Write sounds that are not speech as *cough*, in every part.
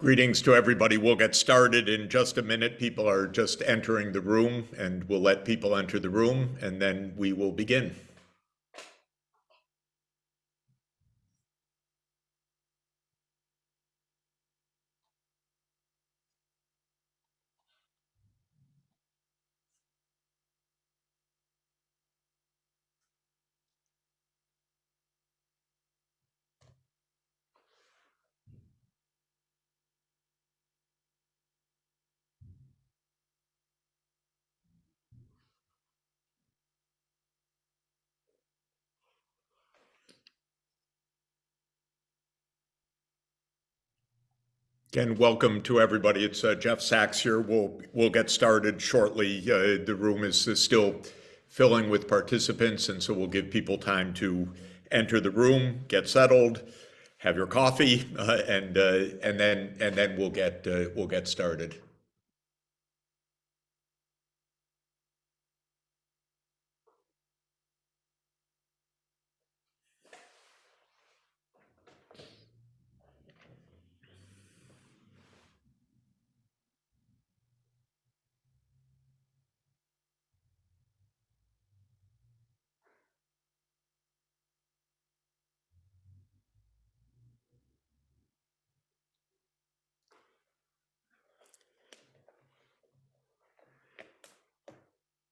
Greetings to everybody. We'll get started in just a minute. People are just entering the room and we'll let people enter the room and then we will begin. Again, welcome to everybody. It's uh, Jeff Sachs here. We'll we'll get started shortly. Uh, the room is, is still filling with participants, and so we'll give people time to enter the room, get settled, have your coffee, *laughs* uh, and uh, and then and then we'll get uh, we'll get started.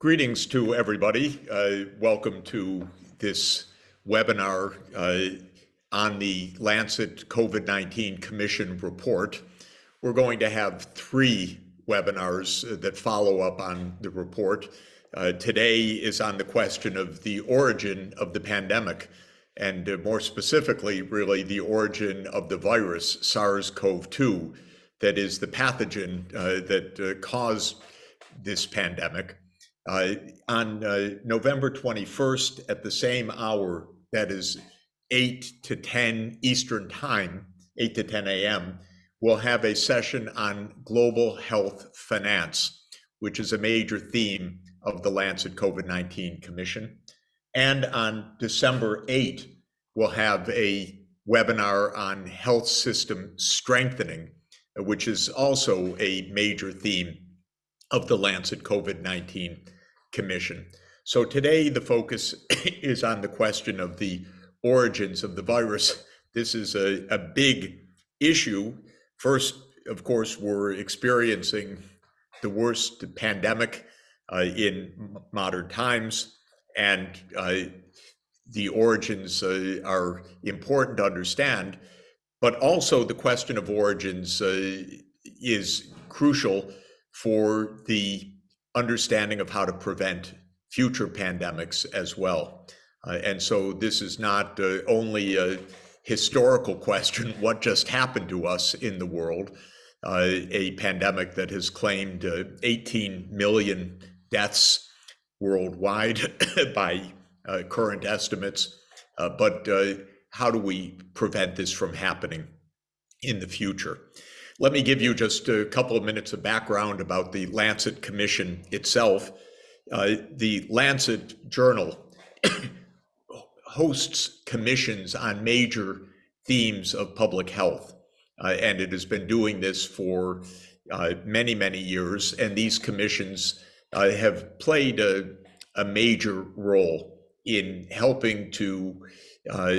Greetings to everybody. Uh, welcome to this webinar uh, on the Lancet COVID-19 Commission report. We're going to have three webinars that follow up on the report. Uh, today is on the question of the origin of the pandemic, and uh, more specifically, really the origin of the virus SARS-CoV-2, that is the pathogen uh, that uh, caused this pandemic. Uh, on uh, November 21st at the same hour, that is 8 to 10 Eastern Time, 8 to 10 a.m., we'll have a session on global health finance, which is a major theme of the Lancet COVID-19 Commission. And on December 8, we'll have a webinar on health system strengthening, which is also a major theme of the Lancet COVID-19 Commission. So today the focus *coughs* is on the question of the origins of the virus. This is a, a big issue. First, of course, we're experiencing the worst pandemic uh, in modern times, and uh, the origins uh, are important to understand. But also, the question of origins uh, is crucial for the understanding of how to prevent future pandemics as well. Uh, and so this is not uh, only a historical *laughs* question, what just happened to us in the world, uh, a pandemic that has claimed uh, 18 million deaths worldwide *laughs* by uh, current estimates, uh, but how do we prevent this from happening in the future? Let me give you just a couple of minutes of background about the Lancet Commission itself. Uh, the Lancet Journal *coughs* hosts commissions on major themes of public health, uh, and it has been doing this for uh, many, many years. And these commissions uh, have played a, a, major role in helping to uh,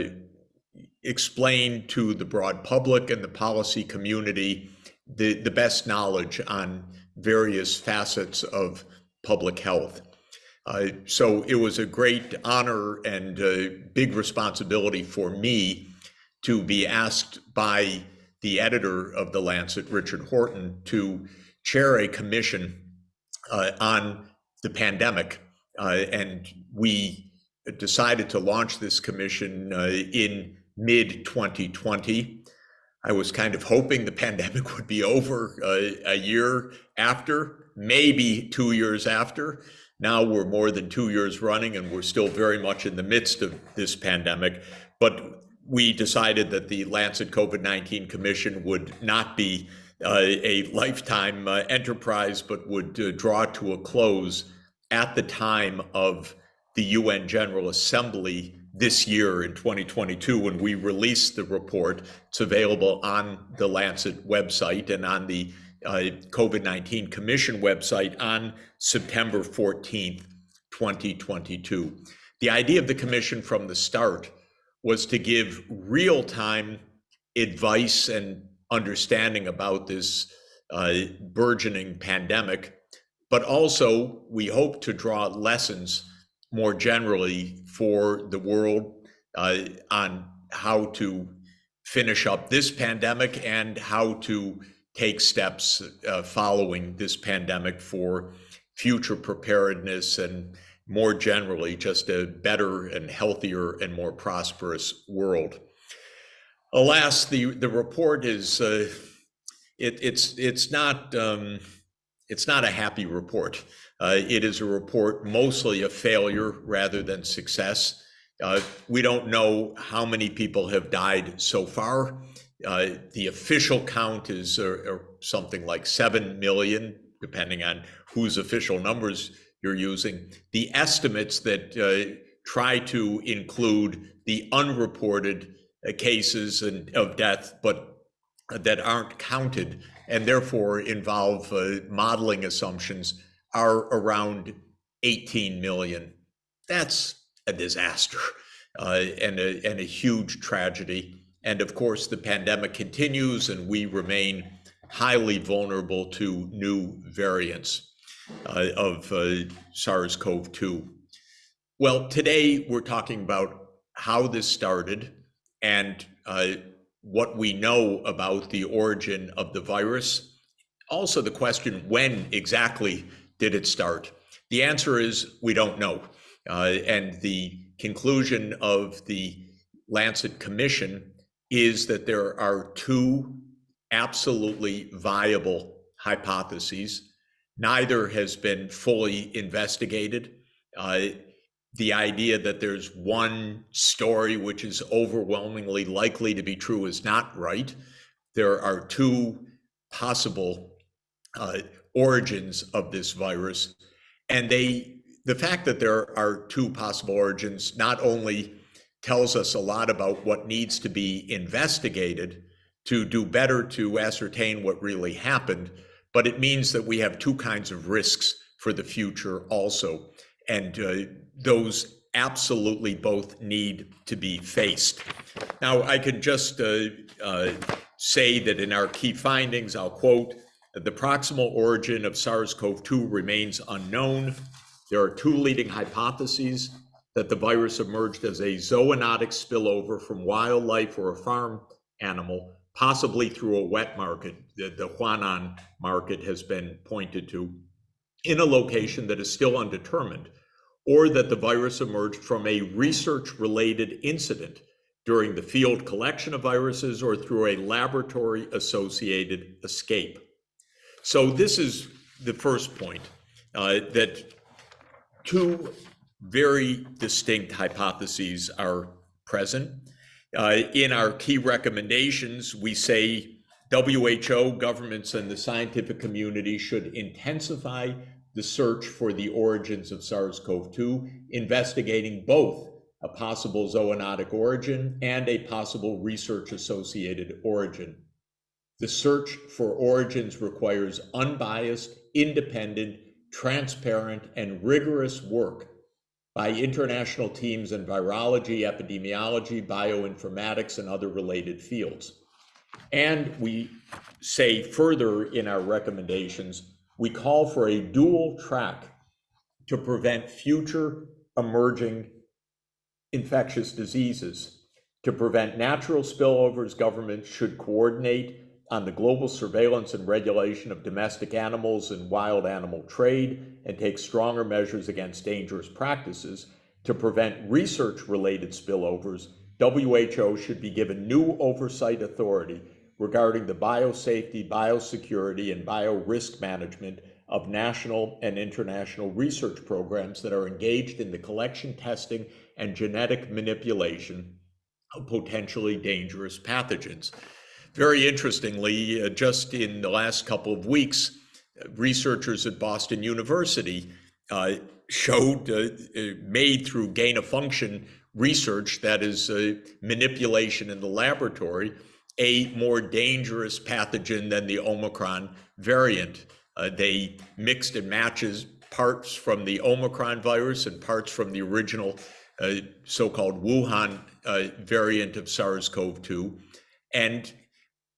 explain to the broad public and the policy community the, the best knowledge on various facets of public health. Uh, so it was a great honor and a big responsibility for me to be asked by the editor of the Lancet, Richard Horton, to chair a commission uh, on the pandemic. Uh, and we decided to launch this commission uh, in mid 2020. I was kind of hoping the *laughs* pandemic would be over uh, a year after, maybe two years after. Now we're more than two years running and we're still very much in the midst of this pandemic. But we decided that the Lancet COVID-19 Commission would not be uh, a lifetime uh, enterprise, but would uh, draw to a close at the time of the UN General Assembly this year in 2022 when we released the report. It's available on the Lancet website and on the uh, COVID 19 Commission website on September 14th, 2022. The idea of the Commission from the start was to give real time advice and understanding about this uh, burgeoning pandemic, but also we hope to draw lessons more generally for the world uh, on how to finish up this pandemic and how to take steps uh, following this pandemic for future preparedness and more generally just a better and healthier and more prosperous world. Alas, the, the report is uh, it, it's it's not um, it's not a happy report. Uh, it is a report mostly a failure rather than success. Uh, we don't know how many people have died so far. Uh, the official count is uh, something like 7 million, depending on whose official numbers you're using. The estimates that uh, try to include the unreported uh, cases and, of death, but that aren't counted and therefore involve modeling assumptions are around 18 million. That's a disaster uh, and, a, and a huge tragedy. And of course, the pandemic continues and we remain highly vulnerable to new variants uh, of uh, SARS CoV 2. Well, today we're talking about how this started and uh, what we know about the origin of the virus. Also, the question when exactly did it start? The answer is we don't know. Uh, and the conclusion of the Lancet Commission is that there are two absolutely viable hypotheses. Neither has been fully investigated. Uh, the idea that there's one story which is overwhelmingly likely to be true is not right. There are two possible uh, origins of this virus, and they the fact that there are two possible origins not only tells us a lot about what needs to be investigated to do better to ascertain what really happened, but it means that we have two kinds of risks for the future also. And uh, those absolutely both need to be faced. Now, I can just uh, uh, say that in our key findings, I'll quote, the proximal origin of SARS-CoV-2 remains unknown. There are two leading hypotheses that the virus emerged as a zoonotic spillover from wildlife or a farm animal, possibly through a wet market. The, the Huanan market has been pointed to in a location that is still undetermined or that the virus emerged from a research related incident during the field collection of viruses or through a laboratory associated escape. So, this is the first point uh, that two very distinct hypotheses are present. Uh, in our key recommendations, we say WHO, governments, and the scientific community should intensify the search for the origins of SARS CoV 2, investigating both a possible zoonotic origin and a possible research associated origin. The search for origins requires unbiased, independent, transparent, and rigorous work by international teams in virology, epidemiology, bioinformatics, and other related fields. And we say further in our recommendations we call for a dual track to prevent future emerging infectious diseases. To prevent natural spillovers, governments should coordinate on the global surveillance and regulation of domestic animals and wild animal trade and take stronger measures against dangerous practices. To prevent research related spillovers, WHO should be given new oversight authority regarding the biosafety, biosecurity, and biorisk management of national and international research programs that are engaged in the collection, testing, and genetic manipulation of potentially dangerous pathogens. Very interestingly, uh, just in the last couple of weeks, researchers at Boston University uh, showed, uh, uh made through gain of function research that is uh, manipulation in the laboratory, a more dangerous pathogen than the Omicron variant. Uh, they mixed and matches parts from the Omicron virus and parts from the original uh, so-called Wuhan uh, variant of SARS-CoV-2. And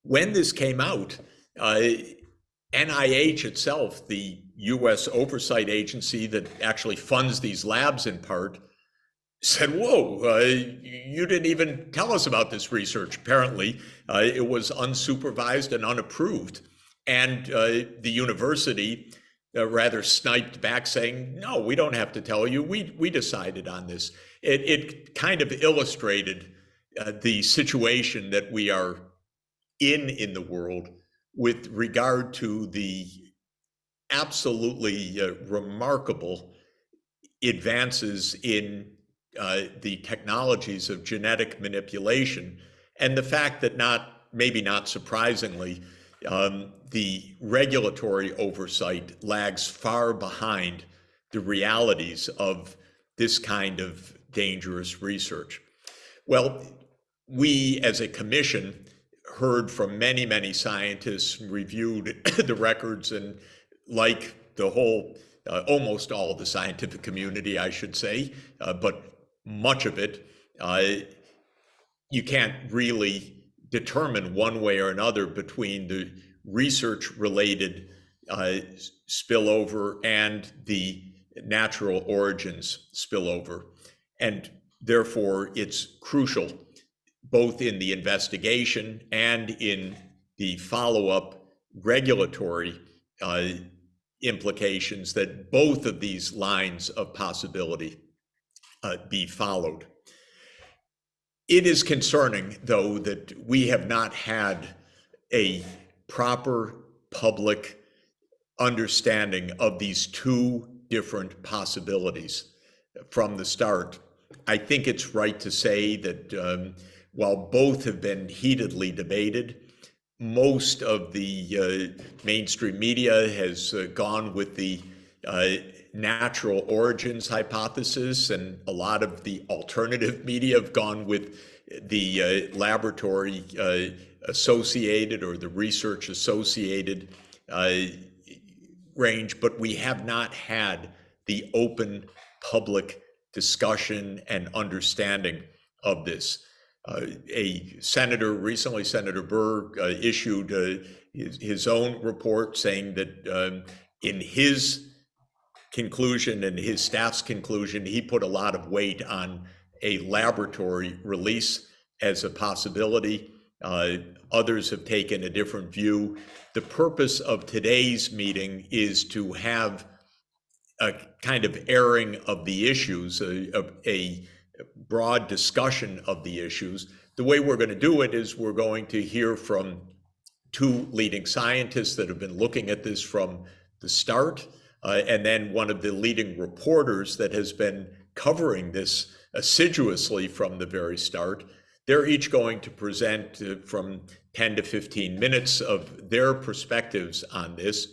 when this came out, uh, NIH itself, the US oversight agency that actually funds these labs in part, said, whoa, uh, you didn't even tell us about this research. Apparently, uh, it was unsupervised and unapproved. And uh, the university uh, rather sniped back saying, no, we don't have to tell you. We, we decided on this. It, it kind of illustrated uh, the situation that we are in in the world with regard to the absolutely uh, remarkable advances in uh, the technologies of genetic manipulation and the fact that not maybe not surprisingly um, the regulatory oversight lags far behind the realities of this kind of dangerous research. Well, we as a commission heard from many, many scientists, reviewed *coughs* the records, and like the whole, uh, almost all of the scientific community, I should say, uh, but much of it, uh, you can't really determine one way or another between the research related uh, spillover and the natural origins spillover. And therefore, it's crucial both in the investigation and in the follow-up regulatory uh, implications that both of these lines of possibility uh, be followed. It is concerning, though, that we have not had a proper public understanding of these two different possibilities from the start. I think it's right to say that um, while both have been heatedly debated, most of the uh, mainstream media has uh, gone with the uh, natural origins hypothesis, and a lot of the alternative *laughs* media have gone with the uh, laboratory uh, associated or the research associated uh, range, but we have not had the open public discussion and understanding of this. Uh, a senator recently, Senator Burr, uh, issued uh, his, his, own report saying that um, in his conclusion and his staff's conclusion, he put a lot of weight on a laboratory release as a possibility. Uh, others have taken a different view. The purpose of today's meeting is to have a kind of airing of the issues, a, a, a broad discussion of the issues. The way we're going to do it is we're going to hear from two leading scientists that have been looking at this from the start, uh, and then one of the leading reporters that has been covering this assiduously from the very start. They're each going to present uh, from 10 to 15 minutes of their perspectives on this.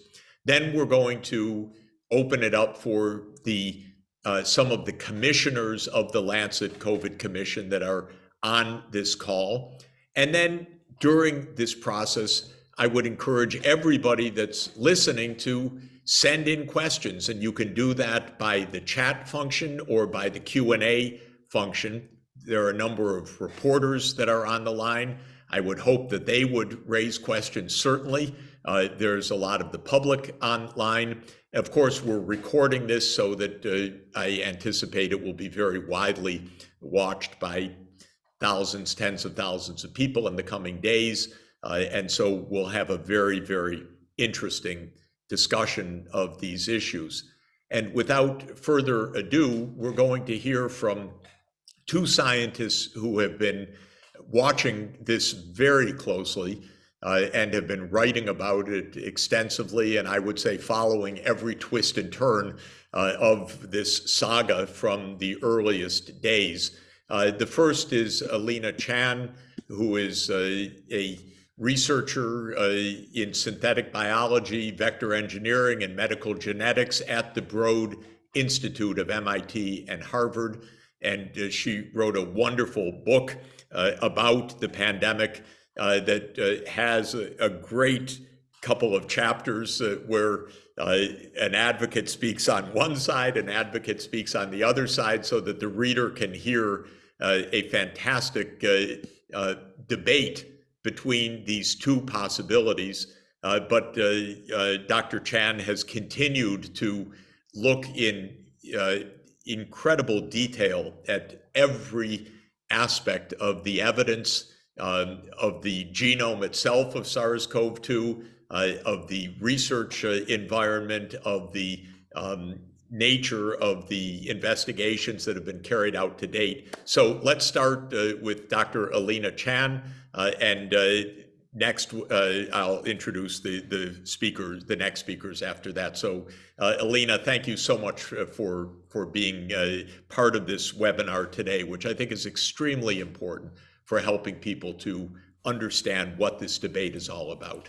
Then we're going to open it up for the uh, some of the commissioners of the Lancet COVID Commission that are on this call. And then during this process, I would encourage everybody that's listening to send in questions and you can do that by the chat function or by the Q&A function. There are a number of reporters that are on the line. I would hope that they would raise questions, certainly. Uh, there's a lot of the public online. Of course, we're recording this so that uh, I anticipate it will be very widely watched by thousands, tens of thousands of people in the coming days. Uh, and so we'll have a very, very interesting discussion of these issues. And without further ado, we're going to hear from two scientists who have been watching this very closely uh, and have been writing about it extensively, and I would say following every twist and turn uh, of this saga from the earliest days. Uh, the first is Alina Chan, who is uh, a researcher uh, in synthetic biology, vector engineering, and medical genetics at the Broad Institute of MIT and Harvard. and uh, she wrote a wonderful book about the pandemic uh, that uh, has a, a, great couple of chapters uh, where an advocate speaks on one side, an advocate speaks on the other side, so that the reader can hear a fantastic debate between these two possibilities. Uh, but uh, uh, Dr. Chan has continued to look in incredible detail at every aspect of the evidence um, of the genome itself of SARS-CoV-2, uh, of the research uh, environment, of the um, nature of the investigations that have been carried out to date. So let's start uh, with Dr. Alina Chan, and next, uh, I'll introduce the, the speakers, the next speakers after that. So uh, Alina, thank you so much uh, for, for being uh, part of this webinar today, which I think is extremely important for helping people to understand what this debate is all about.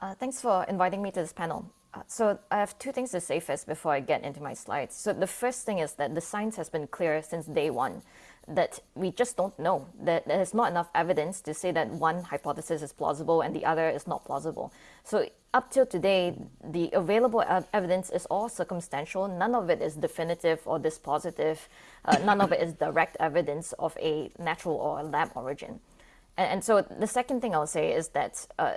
Uh, thanks for inviting me to this panel. Uh, so I have two things to say first before I get into my slides. So the first thing is that the science has been clear since day one that we just don't know, that there's not enough evidence to say that one hypothesis is plausible and the other is not plausible. So up till today, the available evidence is all circumstantial. None of it is definitive or dispositive. Uh, none of it is direct evidence of a natural or lab origin. And, and so the second thing I'll say is that uh,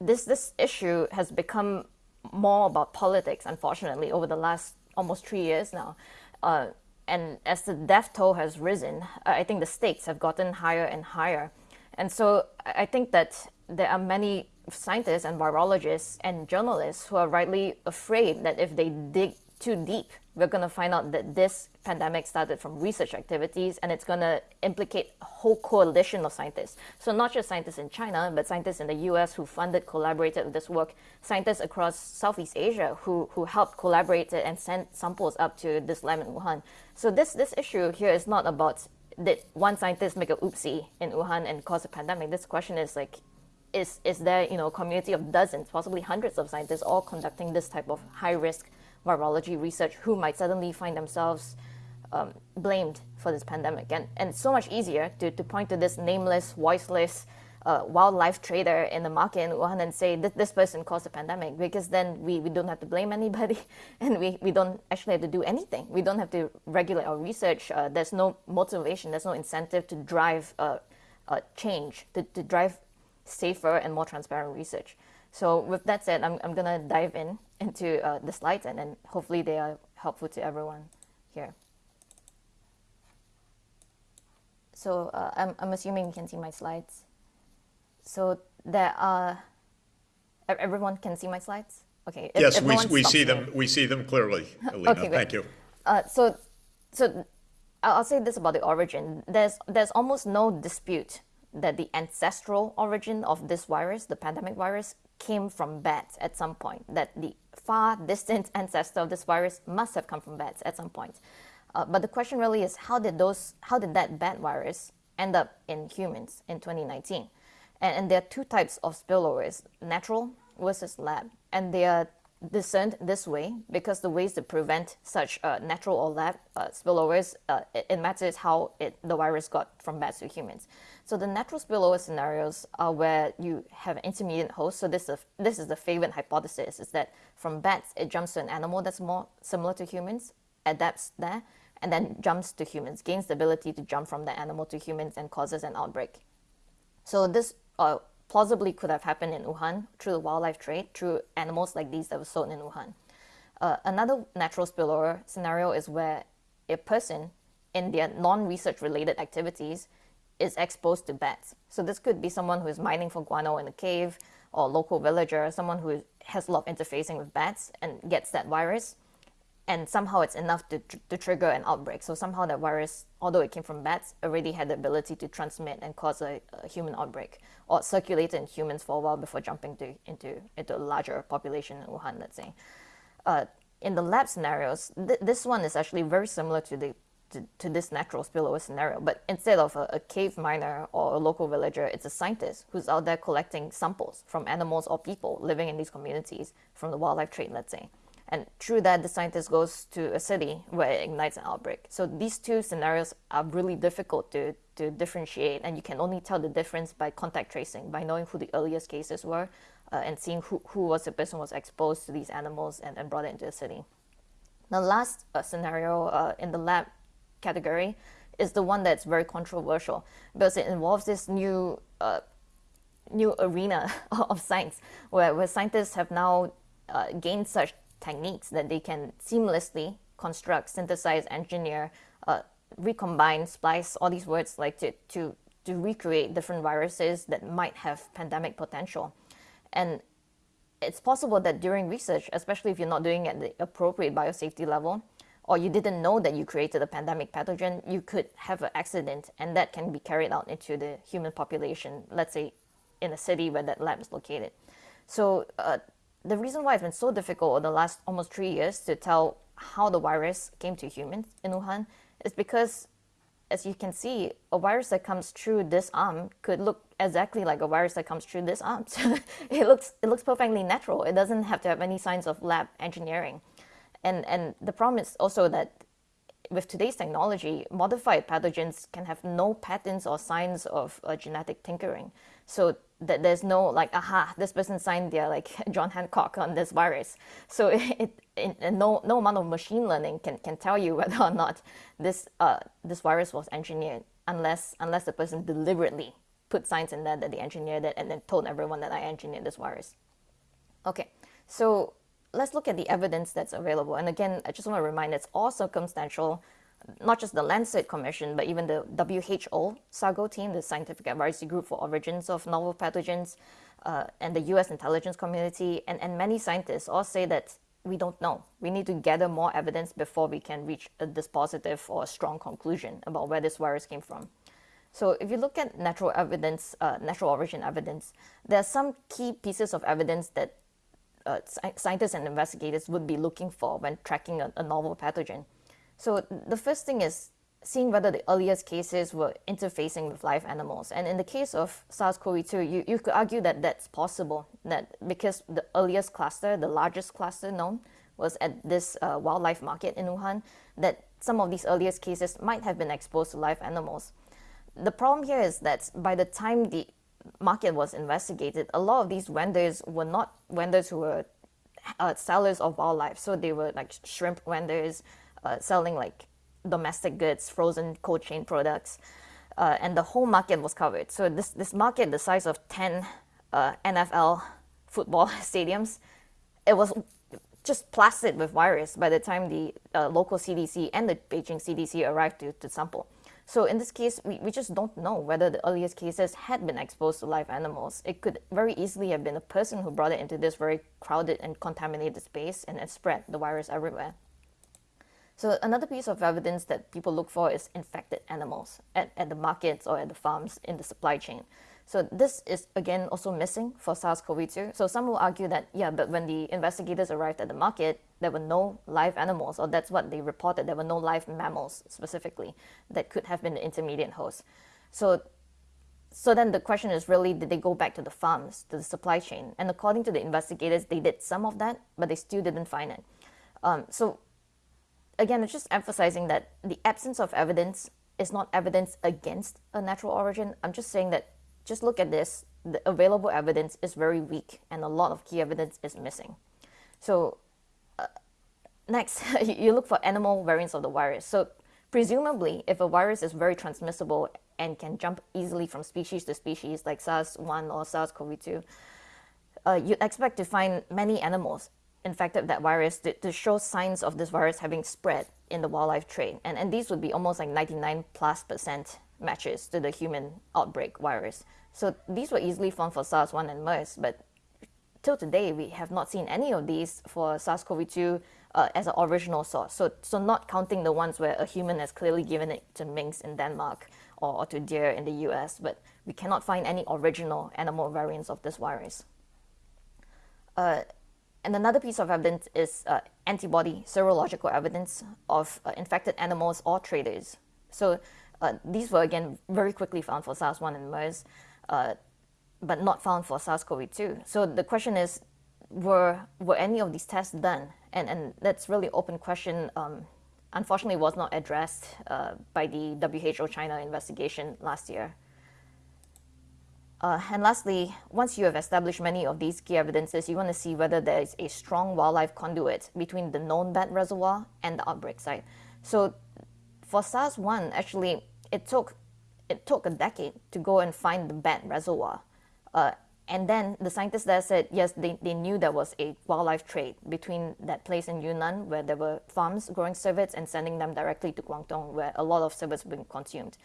this, this issue has become more about politics, unfortunately, over the last almost three years now. Uh, and as the death toll has risen, I think the stakes have gotten higher and higher. And so I think that there are many scientists and virologists and journalists who are rightly afraid that if they dig too deep, we're going to find out that this pandemic started from research activities and it's going to implicate a whole coalition of scientists. So not just scientists in China, but scientists in the US who funded, collaborated with this work, scientists across Southeast Asia who, who helped collaborate and send samples up to this lab in Wuhan. So this, this issue here is not about did one scientist make a oopsie in Wuhan and cause a pandemic. This question is like, is, is there you know, a community of dozens, possibly hundreds of scientists all conducting this type of high risk virology research who might suddenly find themselves um, blamed for this pandemic. And, and it's so much easier to, to point to this nameless, voiceless uh, wildlife trader in the market in Wuhan and say that this person caused the pandemic because then we, we don't have to blame anybody *laughs* and we, we don't actually have to do anything. We don't have to regulate our research. Uh, there's no motivation, there's no incentive to drive uh, uh change, to, to drive safer and more transparent research. So with that said, I'm, I'm going to dive in *laughs* into uh, the slides and then hopefully they are helpful to everyone here. So uh, I'm, I'm assuming you can see my slides. So there are, everyone can see my slides? Okay. Yes, we, we see them. We see them clearly, *laughs* Alina. okay, Thank you. Uh, so, so I'll say this about the origin. There's, there's almost no dispute that the ancestral origin of this virus, the pandemic virus, came from bats at some point, that the far distant *laughs* ancestor of this virus must have come from bats at some point. Uh, but the question really is how did those, how did that bat virus end up in humans in 2019? And, and there are two types of spillovers, natural versus lab. And they are discerned this way because the ways to prevent such uh, natural or lab uh, spillovers, uh, it, it, matters how it, the virus got from bats to humans. So the natural spillover scenarios are where you have an intermediate host. So this is, a, this is the favorite hypothesis, is that from bats, it jumps to an animal that's more similar to humans, adapts there, and then jumps to humans, gains the ability to jump from the animal to humans and causes an outbreak. So this uh, plausibly could have happened in Wuhan through the wildlife trade, through animals like these that were sold in Wuhan. Uh, another natural spillover scenario is where a person in their non-research related activities is exposed to bats. So this could be someone who is mining for guano in a cave or a local villager, someone who has a lot of interfacing with bats and gets that virus and somehow it's enough to, to trigger an outbreak. So somehow that virus, although it came from bats, already had the ability to transmit and cause a, a human outbreak or circulate in humans for a while before jumping to, into, into a larger population in Wuhan, let's say. Uh, in the lab scenarios, th this one is actually very similar to the to, to, this natural spillover scenario. But instead of a, a, cave miner or a local villager, it's a scientist who's out there collecting samples from animals or people living in these communities from the wildlife trade, let's say And through that, the scientist goes to a city where it ignites an outbreak. So these two scenarios are really difficult to, to differentiate, and you can only tell the difference by contact tracing, by knowing who the earliest cases were uh, and seeing who, who was the person who was exposed to these animals and, and brought it into the city. The last uh, scenario uh, in the lab category is the one that's very controversial because it involves this new uh, new arena *laughs* of science where, where scientists have now uh, gained such techniques that they can seamlessly construct, synthesize, engineer, uh, recombine, splice, all these words like to, to, to recreate different viruses that might have pandemic potential. And it's possible that during research, especially if you're not doing it at the appropriate biosafety level, or you didn't know that you created a pandemic pathogen, you could have an accident and that can be carried out into the human population, let's say in a city where that lab is located. So uh, the reason why it's been so difficult over the last almost three years to tell how the virus came to humans in Wuhan is because, as you can see, a virus that comes through this arm could look exactly like a virus that comes through this arm. *laughs* it looks it looks perfectly natural. It doesn't have to have any signs of lab engineering. And, and the problem is also that with today's technology, modified pathogens can have no patterns or signs of uh, genetic tinkering. So that there's no like, aha, this person signed their like *laughs* John Hancock on this virus. So *laughs* it, it, it, no, no amount of machine learning can, can tell you *laughs* whether or not this, uh, this virus was engineered unless, unless the person deliberately put signs in there that they engineered it and then told everyone that I engineered this virus. Okay, so let's look at the evidence that's available. And again, I just want to remind it's all circumstantial, not just the Lancet Commission, but even the WHO SAGO team, the Scientific Advisory Group for Origins of Novel Pathogens, uh, and the US intelligence community, and, and many scientists all say that we don't know. We need to gather more evidence before we can reach a dispositive or a strong conclusion about where this virus came from. So if you look at natural evidence, uh, natural origin evidence, there are some key pieces of evidence that uh, scientists and investigators would be looking for when tracking a, a novel pathogen. So the first thing is seeing whether the earliest cases were interfacing with live animals. And in the case of SARS-CoV-2, you, you could argue that that's possible, that because the earliest cluster, the largest cluster known, was at this uh, wildlife market in Wuhan, that some of these earliest cases might have been exposed to live animals. The problem here is that by the time the market was investigated, a lot of these vendors were not vendors who were uh, sellers of wildlife. So they were like shrimp vendors uh, selling like domestic goods, frozen cold chain products, uh, and the whole market was covered. So this this market, the size of ten uh, NFL football *laughs* stadiums, it was just plastered with virus by the time the uh, local CDC and the Beijing CDC arrived to, to sample. So in this case, we, we just don't know whether the earliest cases had been exposed to live animals. It could very easily have been a person who brought it into this very crowded and contaminated space and it spread the virus everywhere. So another piece of evidence that people look for is infected animals at, at the markets or at the farms in the supply chain. So this is again also missing for SARS-CoV-2. So some will argue that, yeah, but when the investigators arrived at the market, there were no live animals, or that's what they reported. There were no live mammals specifically that could have been the intermediate host. So, so then the question is really, did they go back to the farms, to the supply chain? And according to the investigators, they did some of that, but they still didn't find it. Um, so again, it's just emphasizing that the absence of evidence is not evidence against a natural origin. I'm just saying that just look at this, the available evidence is very weak and a lot of key evidence is missing. So uh, next, *laughs* you look for animal variants of the virus. So presumably, if a virus is very transmissible and can jump easily from species to species like SARS-1 or SARS-CoV-2, uh, you'd expect to find many animals infected that virus to, to show signs of this virus having spread in the wildlife trade. And, and these would be almost like 99 plus percent matches to the human outbreak virus. So these were easily found for SARS-1 and MERS, but till today we have not seen any of these for SARS-CoV-2 uh, as an original source. So, so not counting the ones where a human has clearly given it to minks in Denmark or, or to deer in the US, but we cannot find any original animal variants of this virus. Uh, and another piece of evidence is uh, antibody serological evidence of uh, infected animals or traders. So uh, these were again very quickly found for SARS-1 and MERS, uh, but not found for SARS-CoV-2. So the question is, were were any of these tests done? And and that's really open question. Um, unfortunately, was not addressed uh, by the WHO China investigation last year. Uh, and lastly, once you have established many of these key evidences, you want to see whether there is a strong wildlife conduit between the known bat reservoir and the outbreak site. So for SARS-1, actually, it took it took a decade to go and find the bat reservoir. Uh, and then the scientists there said, yes, they, they knew there was a wildlife trade between that place in Yunnan where there were farms growing civets and sending them directly to Guangdong where a lot of civets were being consumed.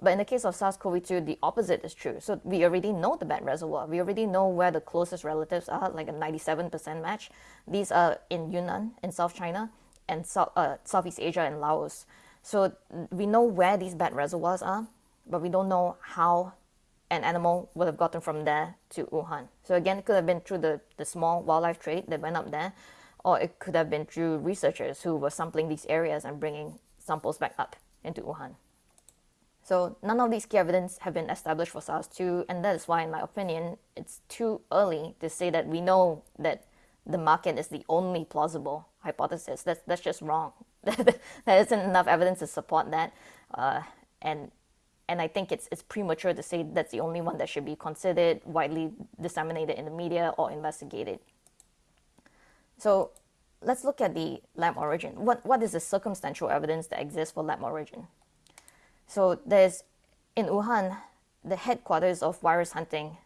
But in the case of SARS-CoV-2, the opposite is true. So we already know the bat reservoir. We already know where the closest relatives are, like a 97% match. These are in Yunnan, in South China, and uh, Southeast Asia and Laos. So we know where these bat reservoirs are, but we don't know how an animal would have gotten from there to Wuhan. So again, it could have been through the, the small wildlife trade that went up there, or it could have been through researchers who were sampling these areas and bringing samples back up into Wuhan. So none of these key evidence have been established for SARS-2, and that is why, in my opinion, it's too early to say that we know that the market is the only plausible hypothesis. That's, that's just wrong. *laughs* there isn't enough evidence to support that. Uh, and and I think it's it's premature to say that's the only one that should be considered, widely disseminated in the media, or investigated. So let's look at the lab origin. What what is the circumstantial evidence that exists for lab origin? So there's in Wuhan the headquarters of virus hunting,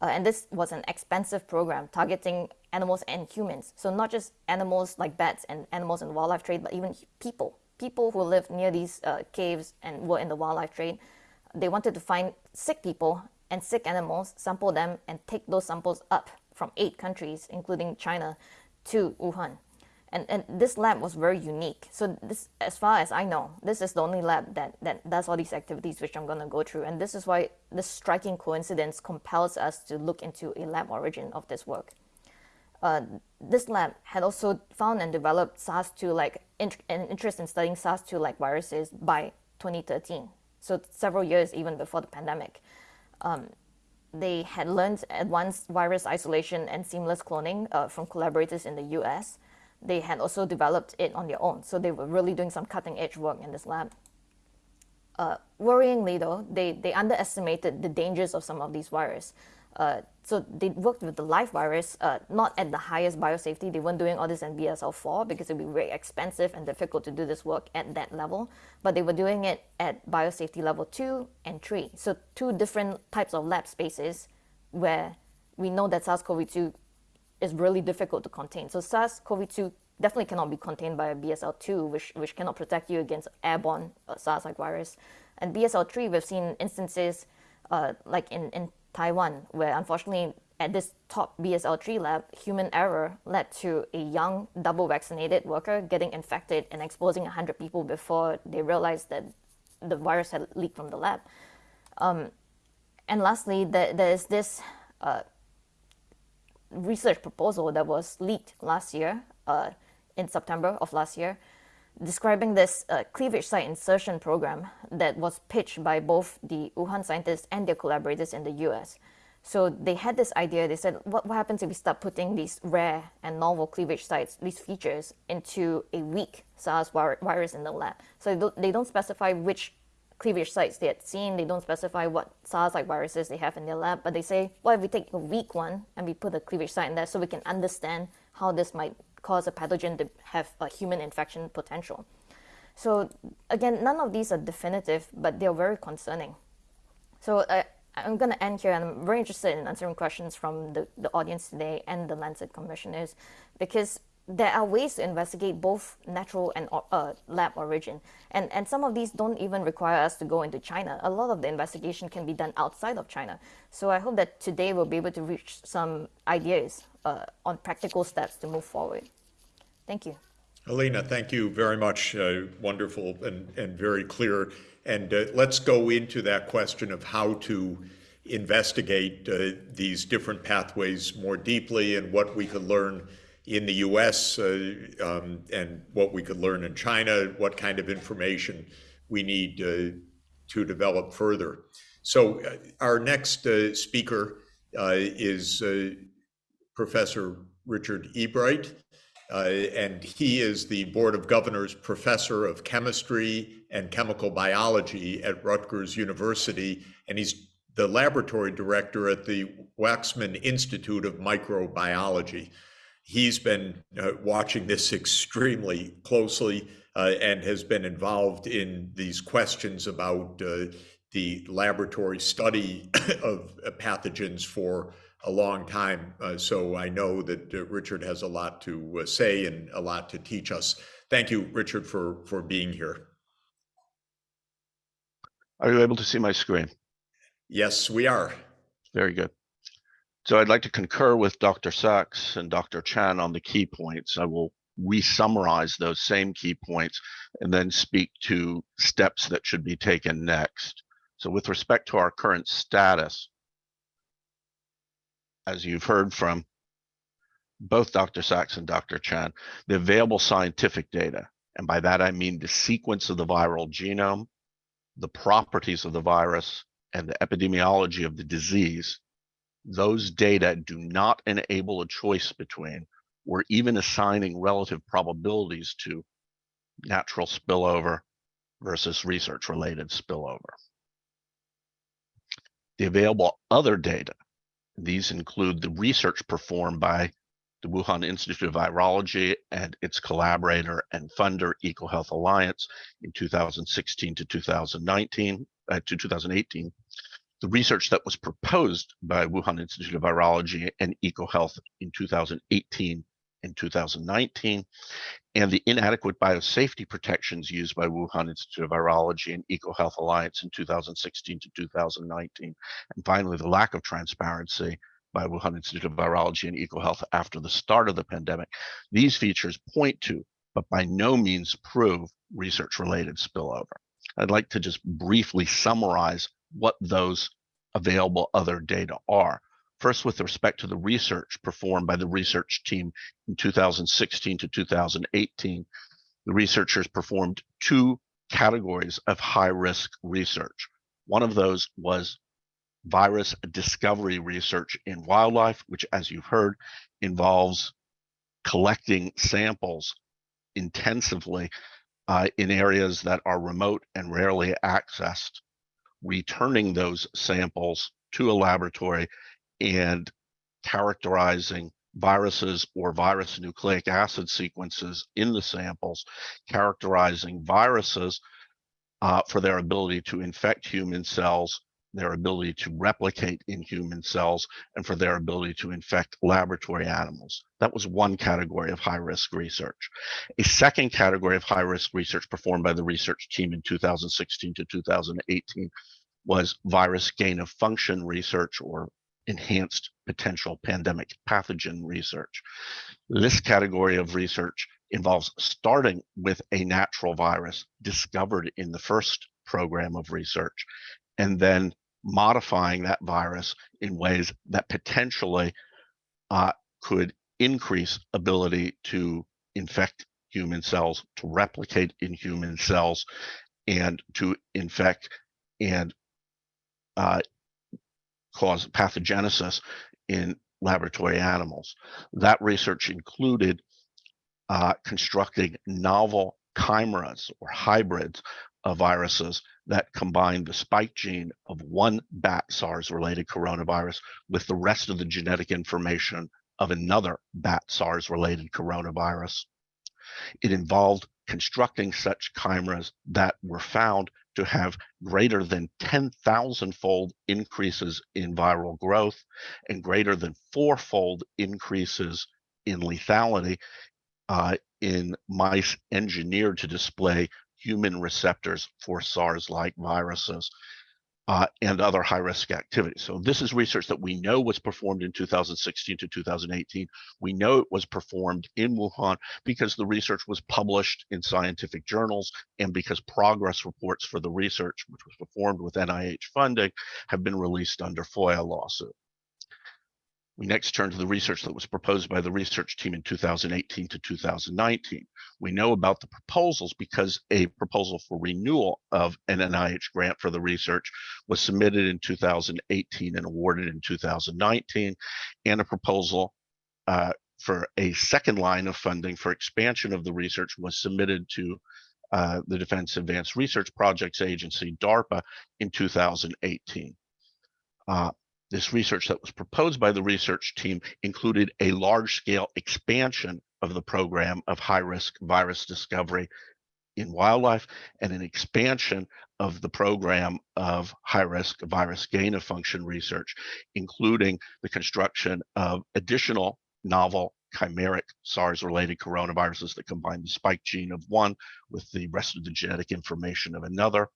uh, and this was an expensive program targeting animals and humans. So not just animals like bats and animals in wildlife trade, but even people. People who lived near these uh, caves and were in the wildlife trade they wanted to find sick people and sick animals, sample them, and take those samples up from eight countries, including China, to Wuhan. And, and this lab was very unique. So this, as far as I know, this is the only lab that, that does all these activities, which I'm going to go through. And this is why this striking coincidence compels us to look into a lab origin of this work. Uh, this lab had also found and developed SARS-2-like, int an interest in studying SARS-2-like viruses by 2013 so several years even before the pandemic. Um, they had learned advanced virus isolation and seamless cloning uh, from collaborators in the US. They had also developed it on their own, so they were really doing some cutting edge work in this lab. Uh, worryingly though, they, they underestimated the dangers of some of these viruses. Uh, so they worked with the live virus, uh, not at the highest biosafety. They weren't doing all this in BSL-4 because it would be very expensive and difficult to do this work at that level. But they were doing it at biosafety level 2 and 3. So two different types of lab spaces where we know that SARS-CoV-2 is really difficult to contain. So SARS-CoV-2 definitely cannot be contained by a BSL-2, which, which cannot protect you against airborne uh, SARS-like virus. And BSL-3, we've seen instances uh, like in, in Taiwan, where unfortunately at this top BSL-3 lab, human error led to a young double vaccinated worker getting infected and exposing 100 people before they realized that the virus had leaked from the lab. Um, and lastly, there, there is this uh, research proposal that was leaked last year, uh, in September of last year, describing this uh, cleavage site insertion program that was pitched by both the Wuhan scientists and their collaborators in the US. So they had this idea, they said, what, what happens if we start putting these rare and novel cleavage sites, these features, into a weak SARS virus in the lab? So they don't, they don't specify which cleavage sites they had seen, they don't specify what SARS-like viruses they have in their lab, but they say, what if we take a weak one and we put a cleavage site in there so we can understand how this might cause a pathogen to have a human infection potential. So again, none of these are definitive, but they're very concerning. So I'm going to end here, and I'm very interested in answering questions from the, the audience today and the Lancet commissioners, because there are ways to investigate both natural and uh, lab origin. And, and some of these don't even require us to go into China. A lot of the investigation can be done outside of China. So I hope that today we'll be able to reach some ideas uh, on practical steps to move forward. Thank you. Alina, thank you very much. Uh, wonderful and, and very clear. And uh, let's go into that question of how to investigate uh, these different pathways more deeply and what we could learn in the US uh, um, and what we could learn in China, what kind of information we need uh, to develop further. So uh, our next speaker is Professor Richard Ebright, uh, and he is the Board of Governors Professor of Chemistry and Chemical Biology at Rutgers University, and he's the laboratory director at the Waxman Institute of Microbiology. He's been uh, watching this extremely closely uh, and has been involved in these questions about uh, the laboratory study *coughs* of pathogens for a long time. Uh, so I know that uh, Richard has a lot to uh, say and a lot to teach us. Thank you, Richard, for, for being here. Are you able to see my screen? Yes, we are. Very good. So I'd like to concur with Dr. Sachs and Dr. Chan on the key points. I will re-summarize those same key points and then speak to steps that should be taken next. So with respect to our current status, as you've heard from both Dr. Sachs and Dr. Chan, the available scientific data, and by that I mean the sequence of the viral genome, the properties of the virus, and the epidemiology of the disease, those data do not enable a choice between or even assigning relative probabilities to natural spillover versus research related spillover. The available other data, these include the research performed by the Wuhan Institute of Virology and its collaborator and funder EcoHealth Alliance in 2016 to 2019 uh, to 2018 the research that was proposed by Wuhan Institute of Virology and EcoHealth in 2018 and 2019, and the inadequate biosafety protections used by Wuhan Institute of Virology and EcoHealth Alliance in 2016 to 2019, and finally, the lack of transparency by Wuhan Institute of Virology and EcoHealth after the start of the pandemic. These features point to, but by no means prove, research-related spillover. I'd like to just briefly summarize what those available other data are. First, with respect to the research performed by the research team in 2016 to 2018, the researchers performed two categories of high risk research. One of those was virus discovery research in wildlife, which, as you've heard, involves collecting samples intensively uh, in areas that are remote and rarely accessed returning those samples to a laboratory and characterizing viruses or virus nucleic acid sequences in the samples, characterizing viruses uh, for their ability to infect human cells, their ability to replicate in human cells, and for their ability to infect laboratory animals. That was one category of high risk research. A second category of high risk research performed by the research team in 2016 to 2018 was virus gain of function research or enhanced potential pandemic pathogen research. This category of research involves starting with a natural virus discovered in the first program of research and then modifying that virus in ways that potentially uh, could increase ability to infect human cells, to replicate in human cells, and to infect and uh, cause pathogenesis in laboratory animals. That research included uh, constructing novel chimeras or hybrids of viruses that combine the spike gene of one bat SARS related coronavirus with the rest of the genetic information of another bat SARS related coronavirus. It involved constructing such chimeras that were found to have greater than 10,000 fold increases in viral growth and greater than fourfold increases in lethality uh, in mice engineered to display human receptors for SARS-like viruses uh, and other high-risk activities. So this is research that we know was performed in 2016 to 2018. We know it was performed in Wuhan because the research was published in scientific journals and because progress reports for the research, which was performed with NIH funding, have been released under FOIA lawsuit. We next turn to the research that was proposed by the research team in 2018 to 2019. We know about the proposals because a proposal for renewal of an NIH grant for the research was submitted in 2018 and awarded in 2019, and a proposal uh, for a second line of funding for expansion of the research was submitted to uh, the Defense Advanced Research Projects Agency, DARPA, in 2018. Uh, this research that was proposed by the research team included a large scale expansion of the program of high risk virus discovery in wildlife and an expansion of the program of high risk virus gain of function research, including the construction of additional novel chimeric SARS related coronaviruses that combine the spike gene of one with the rest of the genetic information of another.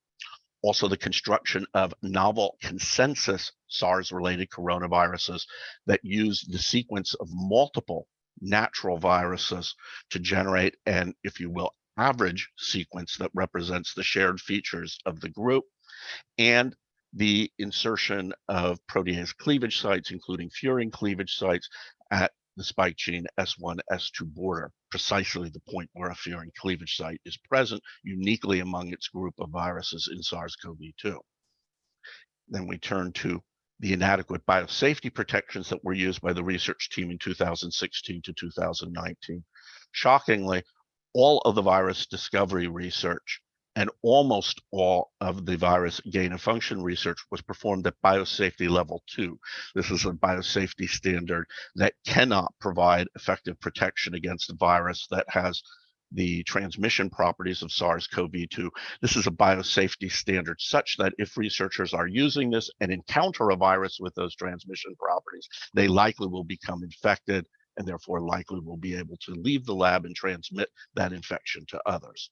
Also, the construction of novel consensus SARS related coronaviruses that use the sequence of multiple natural viruses to generate an, if you will, average sequence that represents the shared features of the group. And the insertion of protease cleavage sites, including furin cleavage sites at the spike gene S1, S2 border, precisely the point where a furin cleavage site is present uniquely among its group of viruses in SARS-CoV-2. Then we turn to the inadequate biosafety protections that were used by the research team in 2016 to 2019. Shockingly, all of the virus discovery research and almost all of the virus gain of function research was performed at biosafety level two. This is a biosafety standard that cannot provide effective protection against a virus that has the transmission properties of SARS-CoV-2. This is a biosafety standard such that if researchers are using this and encounter a virus with those transmission properties, they likely will become infected and therefore likely will be able to leave the lab and transmit that infection to others.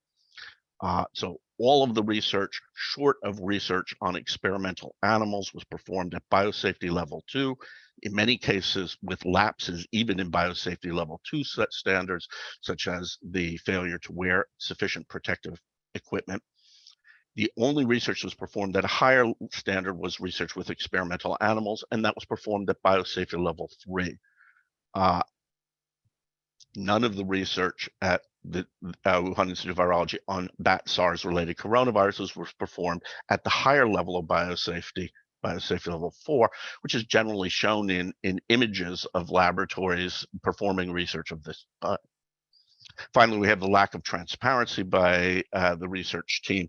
Uh, so all of the research, short of research on experimental animals, was performed at biosafety level two. In many cases, with lapses even in biosafety level two standards, such as the failure to wear sufficient protective equipment. The only research that was performed at a higher standard was research with experimental animals, and that was performed at biosafety level three. Uh, none of the research at the uh, Wuhan Institute of Virology on bat SARS related coronaviruses was performed at the higher level of biosafety, biosafety level four, which is generally shown in, in images of laboratories performing research of this. Uh, finally, we have the lack of transparency by uh, the research team.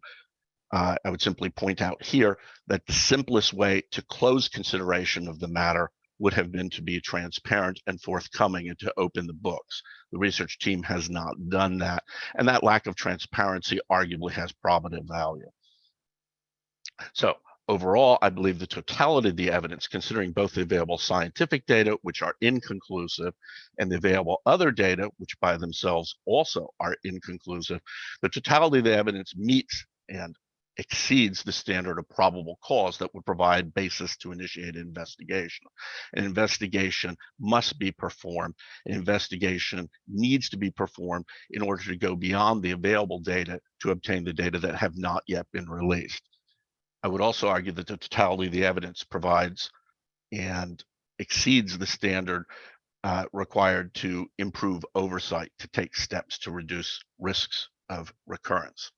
Uh, I would simply point out here that the simplest way to close consideration of the matter would have been to be transparent and forthcoming and to open the books. The research team has not done that. And that lack of transparency arguably has probative value. So overall, I believe the totality of the evidence, considering both the available scientific data, which are inconclusive, and the available other data, which by themselves also are inconclusive, the totality of the evidence meets and exceeds the standard of probable cause that would provide basis to initiate an investigation. An investigation must be performed. An investigation needs to be performed in order to go beyond the available data to obtain the data that have not yet been released. I would also argue that the totality of the evidence provides and exceeds the standard uh, required to improve oversight to take steps to reduce risks of recurrence.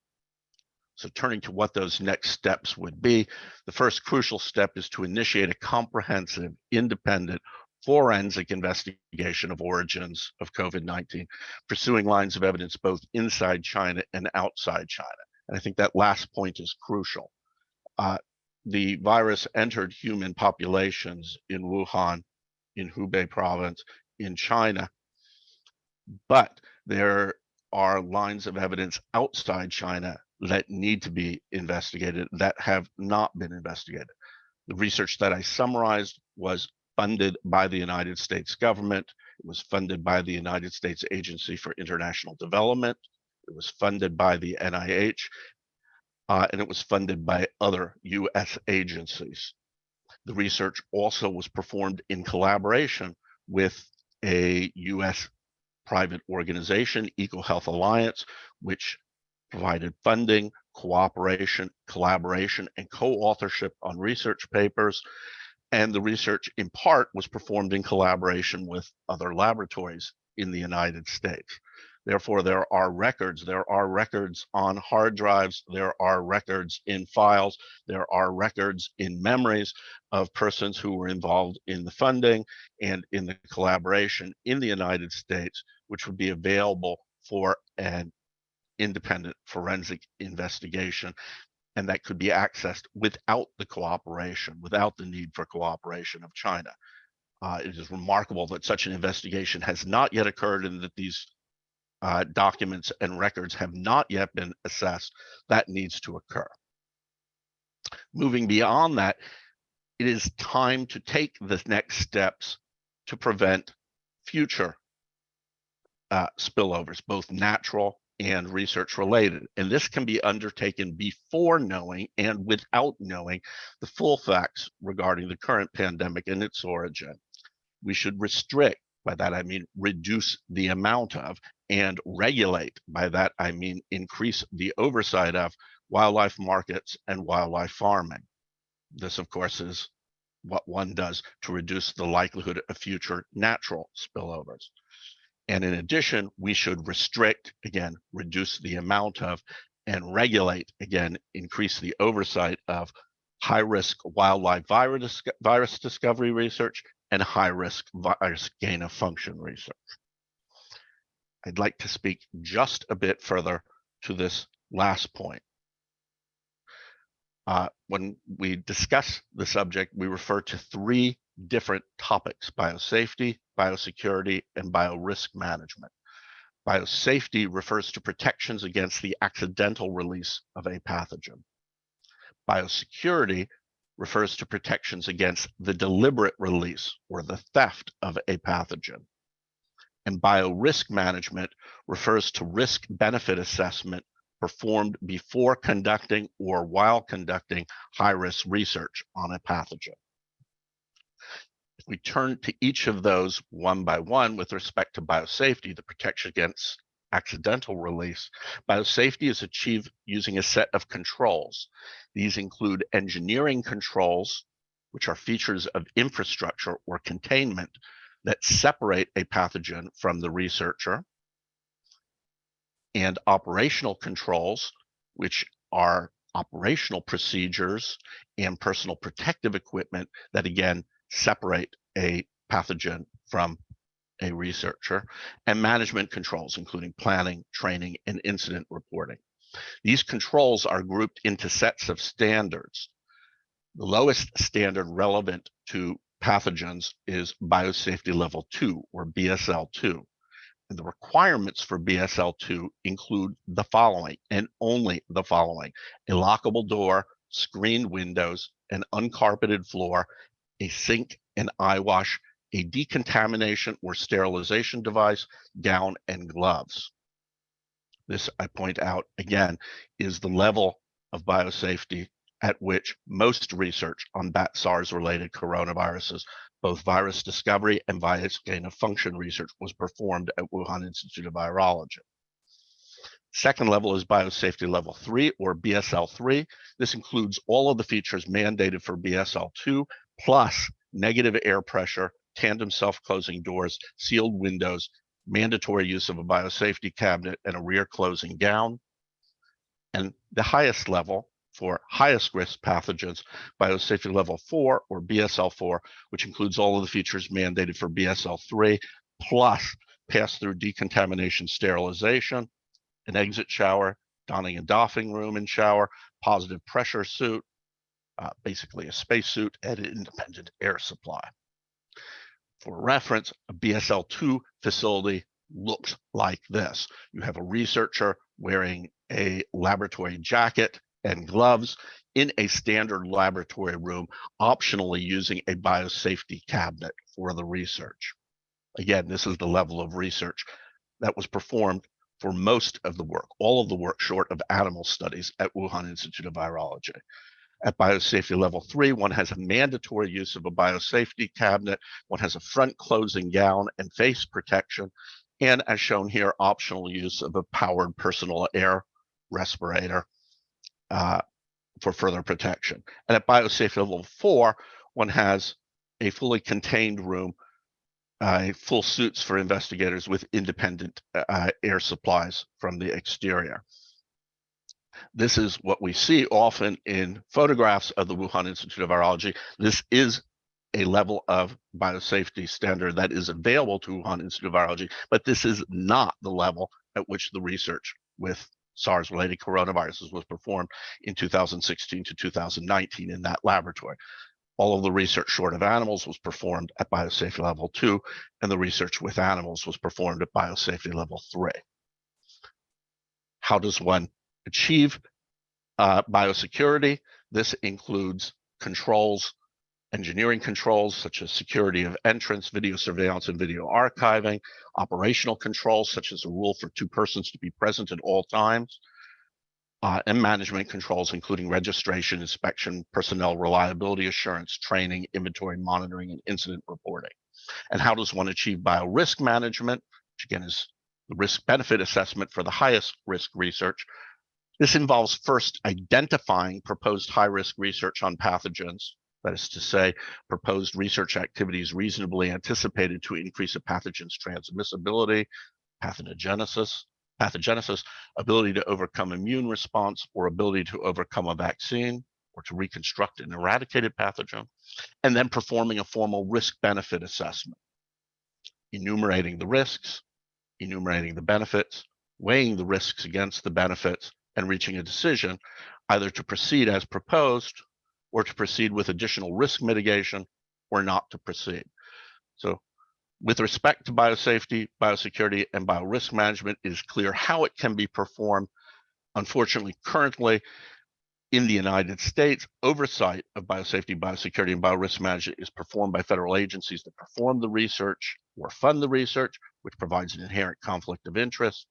So turning to what those next steps would be, the first crucial step is to initiate a comprehensive, independent, forensic investigation of origins of COVID-19, pursuing lines of evidence both inside China and outside China. And I think that last point is crucial. Uh, the virus entered human populations in Wuhan, in Hubei province, in China, but there are lines of evidence outside China that need to be investigated that have not been investigated. The research that I summarized was funded by the United States government. It was funded by the United States Agency for International Development. It was funded by the NIH, uh, and it was funded by other US agencies. The research also was performed in collaboration with a US private organization, EcoHealth Alliance, which provided funding, cooperation, collaboration, and co-authorship on research papers. And the research in part was performed in collaboration with other laboratories in the United States. Therefore, there are records. There are records on hard drives. There are records in files. There are records in memories of persons who were involved in the funding and in the collaboration in the United States, which would be available for an independent forensic investigation. And that could be accessed without the cooperation, without the need for cooperation of China. Uh, it is remarkable that such an investigation has not yet occurred and that these uh, documents and records have not yet been assessed. That needs to occur. Moving beyond that, it is time to take the next steps to prevent future uh, spillovers, both natural and research related. And this can be undertaken before knowing and without knowing the full facts regarding the current pandemic and its origin. We should restrict, by that I mean reduce the amount of, and regulate, by that I mean increase the oversight of wildlife markets and wildlife farming. This, of course, is what one does to reduce the likelihood of future natural spillovers. And in addition, we should restrict, again, reduce the amount of, and regulate, again, increase the oversight of high risk wildlife virus, virus discovery research and high risk virus gain of function research. I'd like to speak just a bit further to this last point. Uh, when we discuss the subject, we refer to three different topics, biosafety, biosecurity, and biorisk management. Biosafety refers to protections against the accidental release of a pathogen. Biosecurity refers to protections against the deliberate release or the theft of a pathogen. And biorisk management refers to risk benefit assessment performed before conducting or while conducting high risk research on a pathogen. If we turn to each of those one by one with respect to biosafety, the protection against accidental release, biosafety is achieved using a set of controls. These include engineering controls, which are features of infrastructure or containment that separate a pathogen from the researcher, and operational controls, which are operational procedures and personal protective equipment that again separate a pathogen from a researcher, and management controls, including planning, training, and incident reporting. These controls are grouped into sets of standards. The lowest standard relevant to pathogens is biosafety level 2 or BSL2. And the requirements for BSL2 include the following and only the following a lockable door, screened windows, an uncarpeted floor, a sink and eye wash, a decontamination or sterilization device, gown, and gloves. This, I point out again, is the level of biosafety at which most research on bat SARS related coronaviruses, both virus discovery and virus gain of function research, was performed at Wuhan Institute of Virology. Second level is biosafety level three or BSL three. This includes all of the features mandated for BSL two, plus negative air pressure, tandem self-closing doors, sealed windows, mandatory use of a biosafety cabinet and a rear closing gown. And the highest level for highest risk pathogens, biosafety level four or BSL4, which includes all of the features mandated for BSL3, plus pass-through decontamination sterilization, an exit shower, donning and doffing room and shower, positive pressure suit, uh, basically a spacesuit and an independent air supply. For reference, a BSL-2 facility looks like this. You have a researcher wearing a laboratory jacket and gloves in a standard laboratory room, optionally using a biosafety cabinet for the research. Again, this is the level of research that was performed for most of the work, all of the work short of animal studies at Wuhan Institute of Virology. At biosafety level three, one has a mandatory use of a biosafety cabinet, one has a front closing gown and face protection, and as shown here, optional use of a powered personal air respirator uh, for further protection. And at biosafety level four, one has a fully contained room uh, full suits for investigators with independent uh, air supplies from the exterior. This is what we see often in photographs of the Wuhan Institute of Virology. This is a level of biosafety standard that is available to Wuhan Institute of Virology, but this is not the level at which the research with SARS-related coronaviruses was performed in 2016 to 2019 in that laboratory. All of the research short of animals was performed at biosafety level two, and the research with animals was performed at biosafety level three. How does one achieve uh, biosecurity? This includes controls, engineering controls such as security of entrance, video surveillance, and video archiving, operational controls such as a rule for two persons to be present at all times, uh, and management controls, including registration, inspection, personnel reliability assurance, training, inventory monitoring, and incident reporting. And how does one achieve biorisk management, which again is the risk benefit assessment for the highest risk research? This involves first identifying proposed high risk research on pathogens, that is to say, proposed research activities reasonably anticipated to increase a pathogen's transmissibility, pathogenesis, pathogenesis, ability to overcome immune response, or ability to overcome a vaccine, or to reconstruct an eradicated pathogen, and then performing a formal risk-benefit assessment, enumerating the risks, enumerating the benefits, weighing the risks against the benefits, and reaching a decision either to proceed as proposed or to proceed with additional risk mitigation or not to proceed. So with respect to biosafety, biosecurity, and biorisk management, it is clear how it can be performed. Unfortunately, currently in the United States, oversight of biosafety, biosecurity, and biorisk management is performed by federal agencies that perform the research or fund the research, which provides an inherent conflict of interest.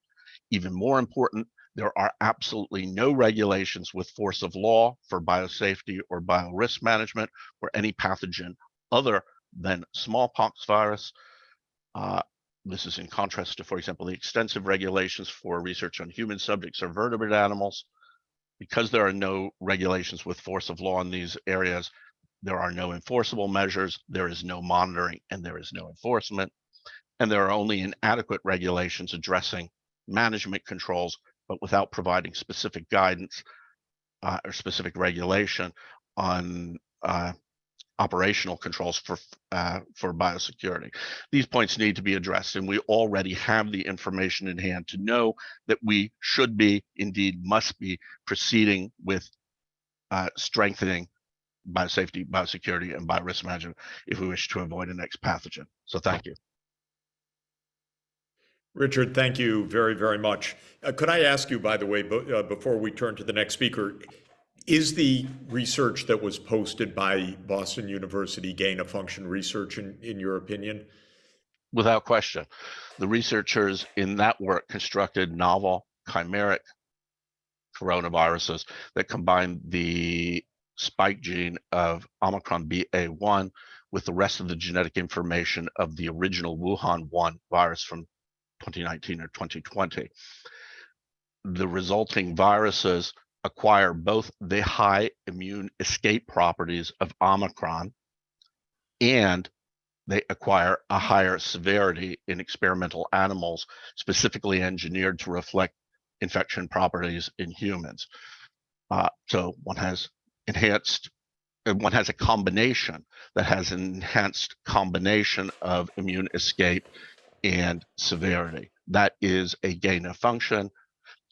Even more important, there are absolutely no regulations with force of law for biosafety or biorisk management for any pathogen other than smallpox virus. Uh, this is in contrast to, for example, the extensive regulations for research on human subjects or vertebrate animals. Because there are no regulations with force of law in these areas, there are no enforceable measures, there is no monitoring, and there is no enforcement. And there are only inadequate regulations addressing management controls, but without providing specific guidance uh, or specific regulation on uh, operational controls for uh, for biosecurity. These points need to be addressed, and we already have the information in hand to know that we should be, indeed, must be proceeding with uh, strengthening biosafety, biosecurity, and biorisk management if we wish to avoid a next pathogen. So, thank you. Richard, thank you very, very much. Uh, could I ask you, by the way, uh, before we turn to the next speaker, is the research that was posted by Boston University gain of function research in, in your opinion? Without question. The researchers in that work constructed novel chimeric coronaviruses that combined the spike gene of Omicron BA1 with the rest of the genetic information of the original Wuhan 1 virus from 2019 or 2020. The resulting viruses acquire both the high immune escape properties of Omicron and they acquire a higher severity in experimental animals, specifically engineered to reflect infection properties in humans. Uh, so one has enhanced, uh, one has a combination that has an enhanced combination of immune escape and severity. That is a gain of function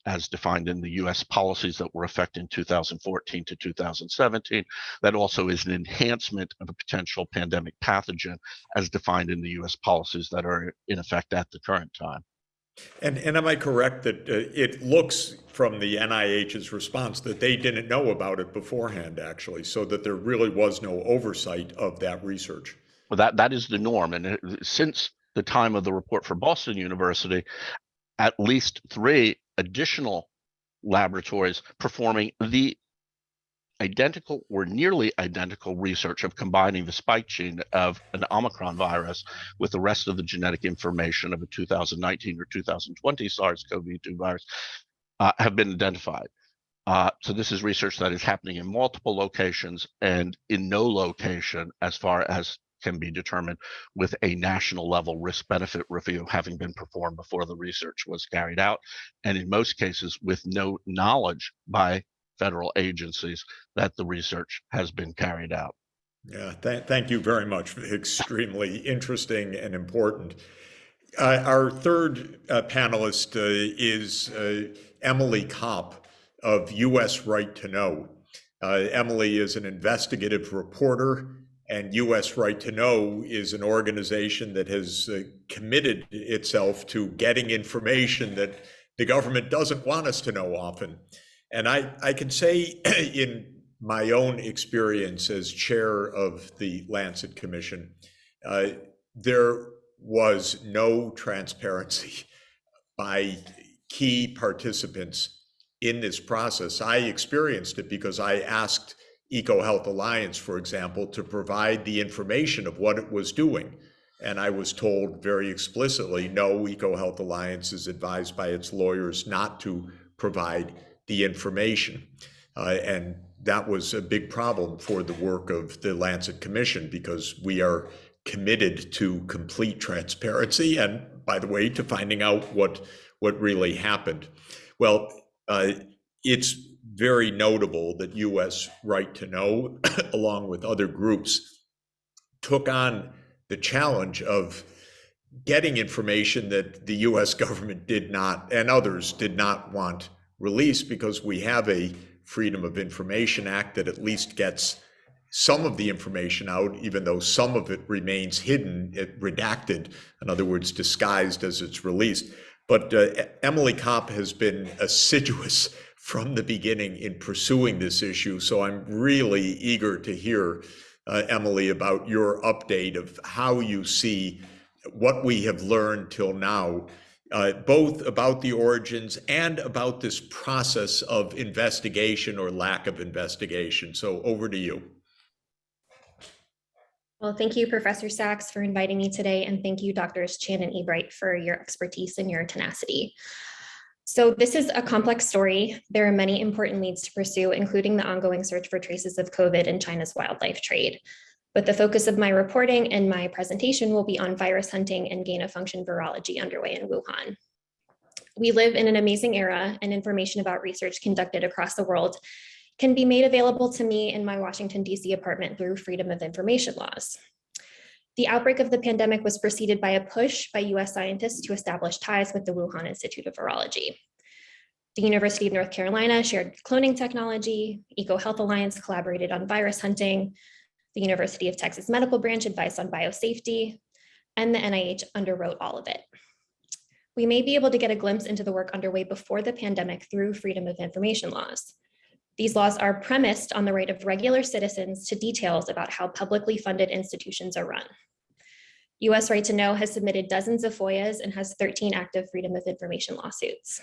as defined in the US policies that were effective in 2014 to 2017. That also is an enhancement of a potential pandemic pathogen as defined in the US policies that are in effect at the current time. And, and am I correct that uh, it looks from the NIH's response that they didn't know about it beforehand, actually, so that there really was no oversight of that research? Well, that, that is the norm. And it, since the time of the report for Boston University, at least three additional laboratories performing the identical or nearly identical research of combining the spike gene of an Omicron virus with the rest of the genetic information of a 2019 or 2020 SARS-CoV-2 virus uh, have been identified. Uh, so this is research that is happening in multiple locations and in no location as far as can be determined with a national level risk benefit review having been performed before the research was carried out, and in most cases with no knowledge by federal agencies that the research has been carried out. Yeah, th- thank you very much. Extremely *laughs* interesting and important. Uh, our third uh, panelist uh, is uh, Emily Kopp of U.S. Right to Know. Uh, Emily is an investigative reporter, and U.S. Right to Know is an organization that has uh, committed itself to getting information that the government doesn't want us to know often. And I, I can say *clears throat* in my own experience as chair of the Lancet Commission, uh, there was no transparency *laughs* by key participants in this process. I experienced it because I asked EcoHealth Alliance, for example, to provide the information of what it was doing. And I was told very explicitly, no, EcoHealth Alliance is advised by its lawyers not to provide the information. Uh, and that was a big problem for the work of the Lancet Commission because we are committed to complete transparency and, by the way, to finding out what what really happened. Well, uh, it's very notable that U.S. Right to Know, *coughs* along with other groups, took on the challenge of getting information that the U.S. *laughs* government did not and others did not want released because we have a Freedom of Information Act that at least gets some of the information out, even though some of it remains hidden, it redacted, in other words, disguised as it's released. But uh, Emily Kopp has been assiduous from the beginning in pursuing this issue. So I'm really eager to hear, uh, Emily, about your update of how you see what we have learned till now uh, both about the origins and about this process of investigation or lack of investigation. So over to you. Well, thank you, Professor Sachs, for inviting me today, and thank you, Doctors Chan and Ebright, for your expertise and your tenacity. So this is a complex story. There are many important leads to pursue, including the ongoing search for traces of COVID in China's wildlife trade. But the focus of my reporting and my presentation will be on virus hunting and gain of function virology underway in Wuhan. We live in an amazing era and information about research conducted across the world can be made available to me in my Washington, DC apartment through freedom of information laws. The outbreak of the pandemic was preceded by a push by US scientists to establish ties with the Wuhan Institute of Virology. The University of North Carolina shared cloning technology, EcoHealth Alliance collaborated on virus hunting, the University of Texas Medical Branch advice on biosafety, and the NIH underwrote all of it. We may be able to get a glimpse into the work underway before the pandemic through freedom of information laws. These laws are premised on the right of regular citizens to details about how publicly funded institutions are run. US Right to Know has submitted dozens of FOIAs and has 13 active freedom of information lawsuits.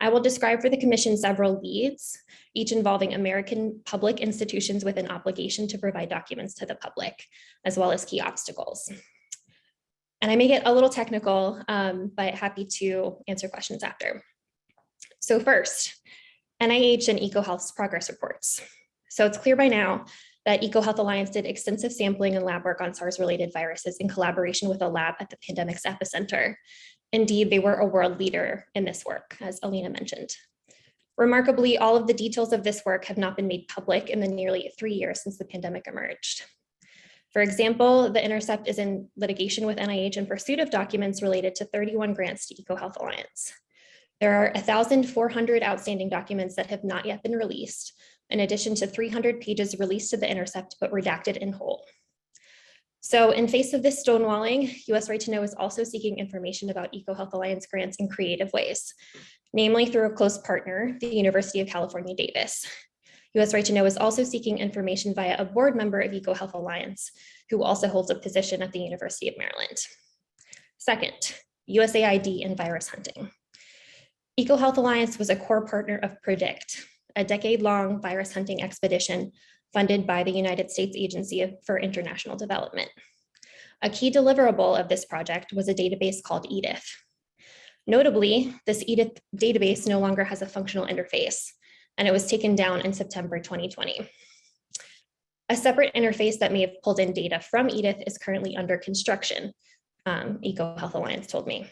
I will describe for the commission several leads, each involving American public institutions with an obligation to provide documents to the public, as well as key obstacles. And I may get a little technical, um, but happy to answer questions after. So first, NIH and EcoHealth's progress reports. So it's clear by now that EcoHealth Alliance did extensive sampling and lab work on SARS-related viruses in collaboration with a lab at the pandemic's epicenter. Indeed, they were a world leader in this work, as Alina mentioned. Remarkably, all of the details of this work have not been made public in the nearly three years since the pandemic emerged. For example, The Intercept is in litigation with NIH in pursuit of documents related to 31 grants to EcoHealth Alliance. There are 1,400 outstanding documents that have not yet been released, in addition to 300 pages released to The Intercept but redacted in whole. So in face of this stonewalling, US Right to Know is also seeking information about EcoHealth Alliance grants in creative ways, namely through a close partner, the University of California, Davis. US Right to Know is also seeking information via a board member of EcoHealth Alliance, who also holds a position at the University of Maryland. Second, USAID and virus hunting. EcoHealth Alliance was a core partner of PREDICT, a decade-long virus hunting expedition funded by the United States Agency for International Development. A key deliverable of this project was a database called EDITH. Notably, this EDITH database no longer has a functional interface, and it was taken down in September 2020. A separate interface that may have pulled in data from Edith is currently under construction, um, EcoHealth Alliance told me.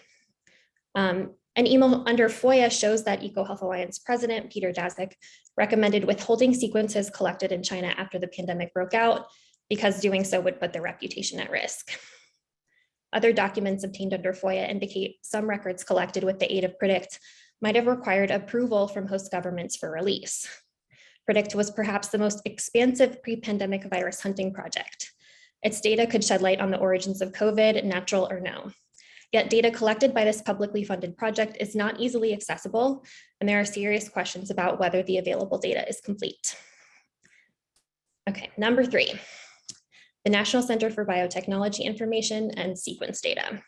Um, an email under FOIA shows that EcoHealth Alliance President Peter Daszak recommended withholding sequences collected in China after the pandemic broke out because doing so would put their reputation at risk. Other documents obtained under FOIA indicate some records collected with the aid of PREDICT might have required approval from host governments for release. PREDICT was perhaps the most expansive pre-pandemic virus hunting project. Its data could shed light on the origins of COVID, natural or no. Yet data collected by this publicly funded project is not easily accessible, and there are serious questions about whether the available data is complete. Okay, number three, the National Center for Biotechnology Information and Sequence Data.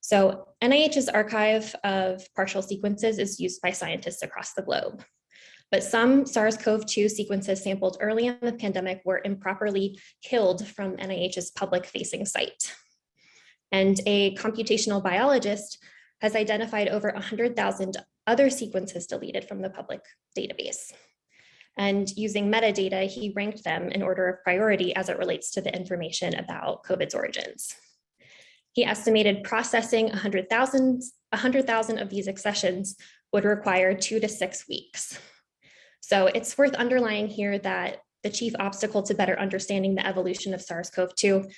So NIH's archive of partial sequences is used by scientists across the globe. But some SARS-CoV-2 sequences sampled early in the pandemic were improperly killed from NIH's public-facing site. And a computational biologist has identified over 100,000 other sequences deleted from the public database. And using metadata, he ranked them in order of priority as it relates to the information about COVID's origins. He estimated processing 100,000 100, of these accessions would require two to six weeks. So it's worth underlying here that the chief obstacle to better understanding the evolution of SARS-CoV-2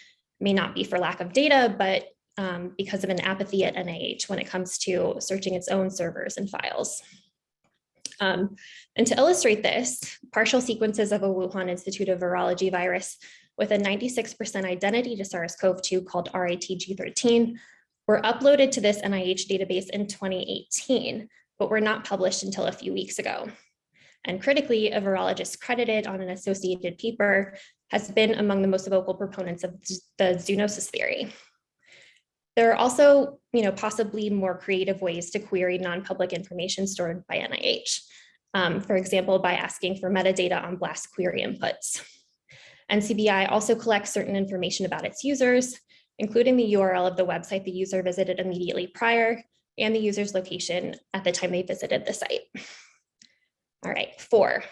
may not be for lack of data, but um, because of an apathy at NIH when it comes to searching its own servers and files. Um, and to illustrate this, partial sequences of a Wuhan Institute of Virology virus with a 96% identity to SARS-CoV-2 called RATG13 were uploaded to this NIH database in 2018, but were not published until a few weeks ago. And critically, a virologist credited on an associated paper has been among the most vocal proponents of the zoonosis theory. There are also, you know, possibly more creative ways to query non-public information stored by NIH. Um, for example, by asking for metadata on BLAST query inputs. NCBI also collects certain information about its users, including the URL of the website the user visited immediately prior and the user's location at the time they visited the site. All right, four,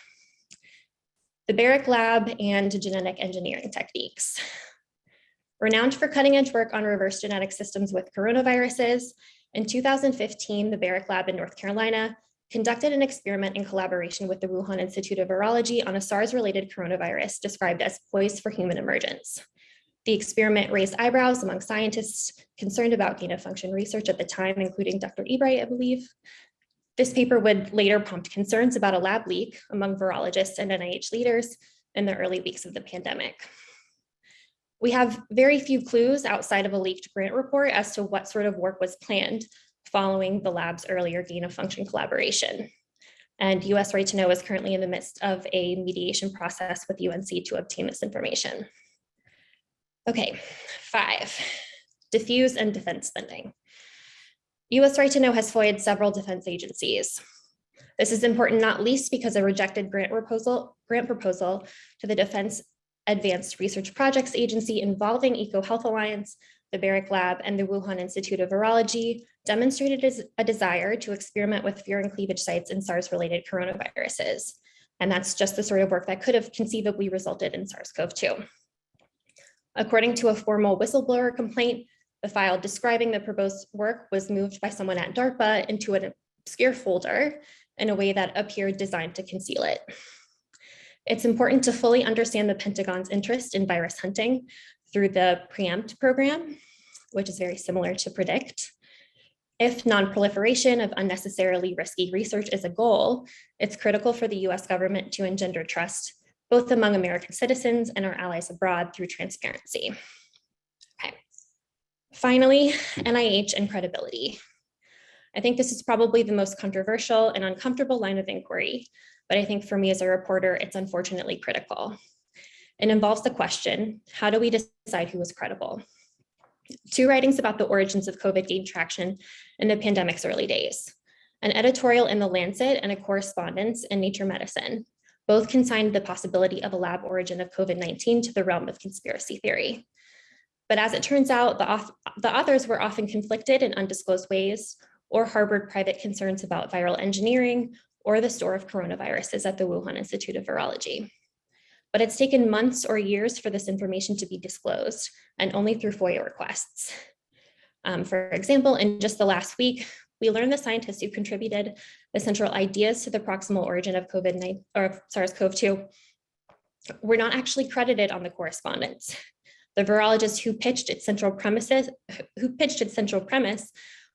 the Barrick Lab and genetic engineering techniques. Renowned for cutting edge work on reverse genetic systems with coronaviruses, in 2015, the Barrick Lab in North Carolina conducted an experiment in collaboration with the Wuhan Institute of Virology on a SARS-related coronavirus described as poised for human emergence. The experiment raised eyebrows among scientists concerned about gain of function research at the time, including Dr. Ebright, I believe. This paper would later prompt concerns about a lab leak among virologists and NIH leaders in the early weeks of the pandemic. We have very few clues outside of a leaked grant report as to what sort of work was planned following the lab's earlier gain of function collaboration. And US Right to Know is currently in the midst of a mediation process with UNC to obtain this information. Okay, five, diffuse and defense spending. US Right to Know has FOIA'd several defense agencies. This is important not least because a rejected grant proposal, grant proposal to the Defense Advanced Research Projects Agency involving EcoHealth Alliance, the Barrick Lab, and the Wuhan Institute of Virology demonstrated a desire to experiment with furin cleavage sites in SARS-related coronaviruses. And that's just the sort of work that could have conceivably resulted in SARS-CoV-2. According to a formal whistleblower complaint, the file describing the proposed work was moved by someone at DARPA into an obscure folder in a way that appeared designed to conceal it. It's important to fully understand the Pentagon's interest in virus hunting through the PREEMPT program, which is very similar to PREDICT. If non-proliferation of unnecessarily risky research is a goal, it's critical for the US government to engender trust, both among American citizens and our allies abroad through transparency. Finally, NIH and credibility. I think this is probably the most controversial and uncomfortable line of inquiry, but I think for me as a reporter, it's unfortunately critical. It involves the question, how do we decide who is credible? Two writings about the origins of COVID gained traction in the pandemic's early days. An editorial in The Lancet and a correspondence in Nature Medicine. Both consigned the possibility of a lab origin of COVID-19 to the realm of conspiracy theory. But as it turns out, the, author, the authors were often conflicted in undisclosed ways or harbored private concerns about viral engineering or the store of coronaviruses at the Wuhan Institute of Virology. but it's taken months or years for this information to be disclosed and only through FOIA requests. Um, for example, in just the last week, we learned the scientists who contributed the central ideas to the proximal origin of COVID-19 or SARS-CoV-2 were not actually credited on the correspondence. The virologist who pitched its central premises, who pitched its central premise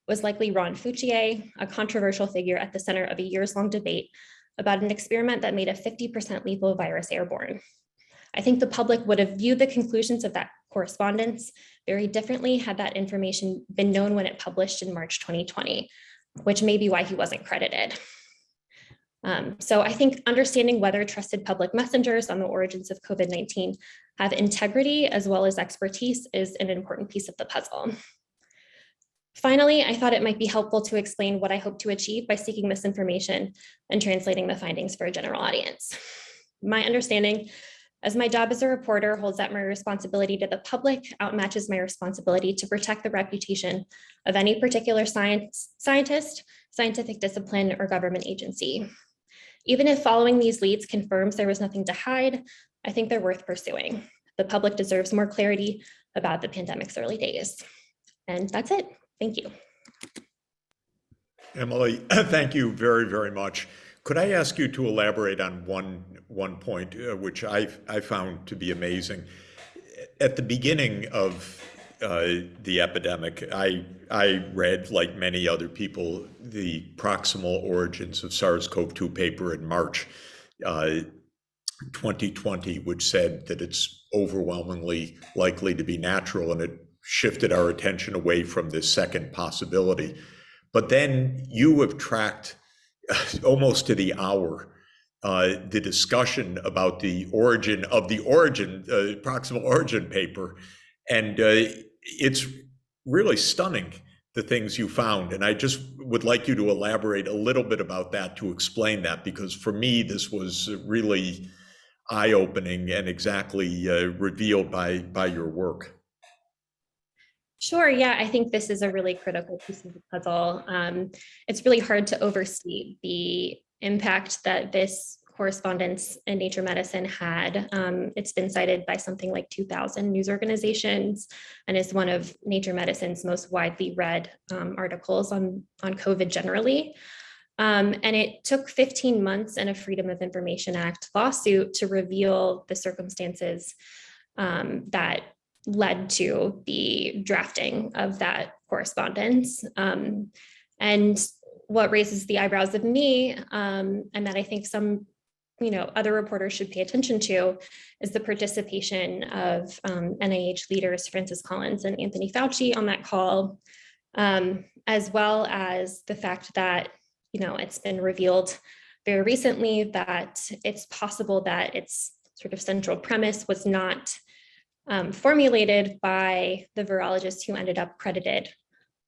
was likely Ron Fouchier, a controversial figure at the center of a years-long debate about an experiment that made a 50% lethal virus airborne. I think the public would have viewed the conclusions of that correspondence very differently had that information been known when it published in March 2020, which may be why he wasn't credited. Um, so I think understanding whether trusted public messengers on the origins of COVID-19 have integrity as well as expertise is an important piece of the puzzle. Finally, I thought it might be helpful to explain what I hope to achieve by seeking this information and translating the findings for a general audience. My understanding as my job as a reporter holds that my responsibility to the public outmatches my responsibility to protect the reputation of any particular science, scientist, scientific discipline, or government agency. Even if following these leads confirms there was nothing to hide, I think they're worth pursuing. The public deserves more clarity about the pandemic's early days. And that's it. Thank you. Emily, *clears throat* thank you very, very much. Could I ask you to elaborate on one, one point, uh, which I, I found to be amazing? At the beginning of uh, the epidemic, I, I read, like many other people, the proximal origins of SARS-CoV-2 paper in March uh, 2020, which said that it's overwhelmingly likely to be natural, and it shifted our attention away from this second possibility. But then you have tracked *laughs* almost to the hour uh, the discussion about the origin of the origin, uh, proximal origin paper. And uh, it's really stunning, the things you found. And I just would like you to elaborate a little bit about that to explain that, because for me, this was really eye-opening and exactly uh, revealed by, by your work. Sure. Yeah, I think this is a really critical piece of the puzzle. Um, it's really hard to overstate the impact that this correspondence in Nature Medicine had. Um, it's been cited by something like 2,000 news organizations and is one of Nature Medicine's most widely read um, articles on, on COVID generally. Um, and it took 15 months and a Freedom of Information Act lawsuit to reveal the circumstances um, that led to the drafting of that correspondence. Um, and what raises the eyebrows of me, um, and that I think some you know, other reporters should pay attention to is the participation of um, NIH leaders, Francis Collins and Anthony Fauci on that call, um, as well as the fact that, you know, it's been revealed very recently that it's possible that its sort of central premise was not um, formulated by the virologist who ended up credited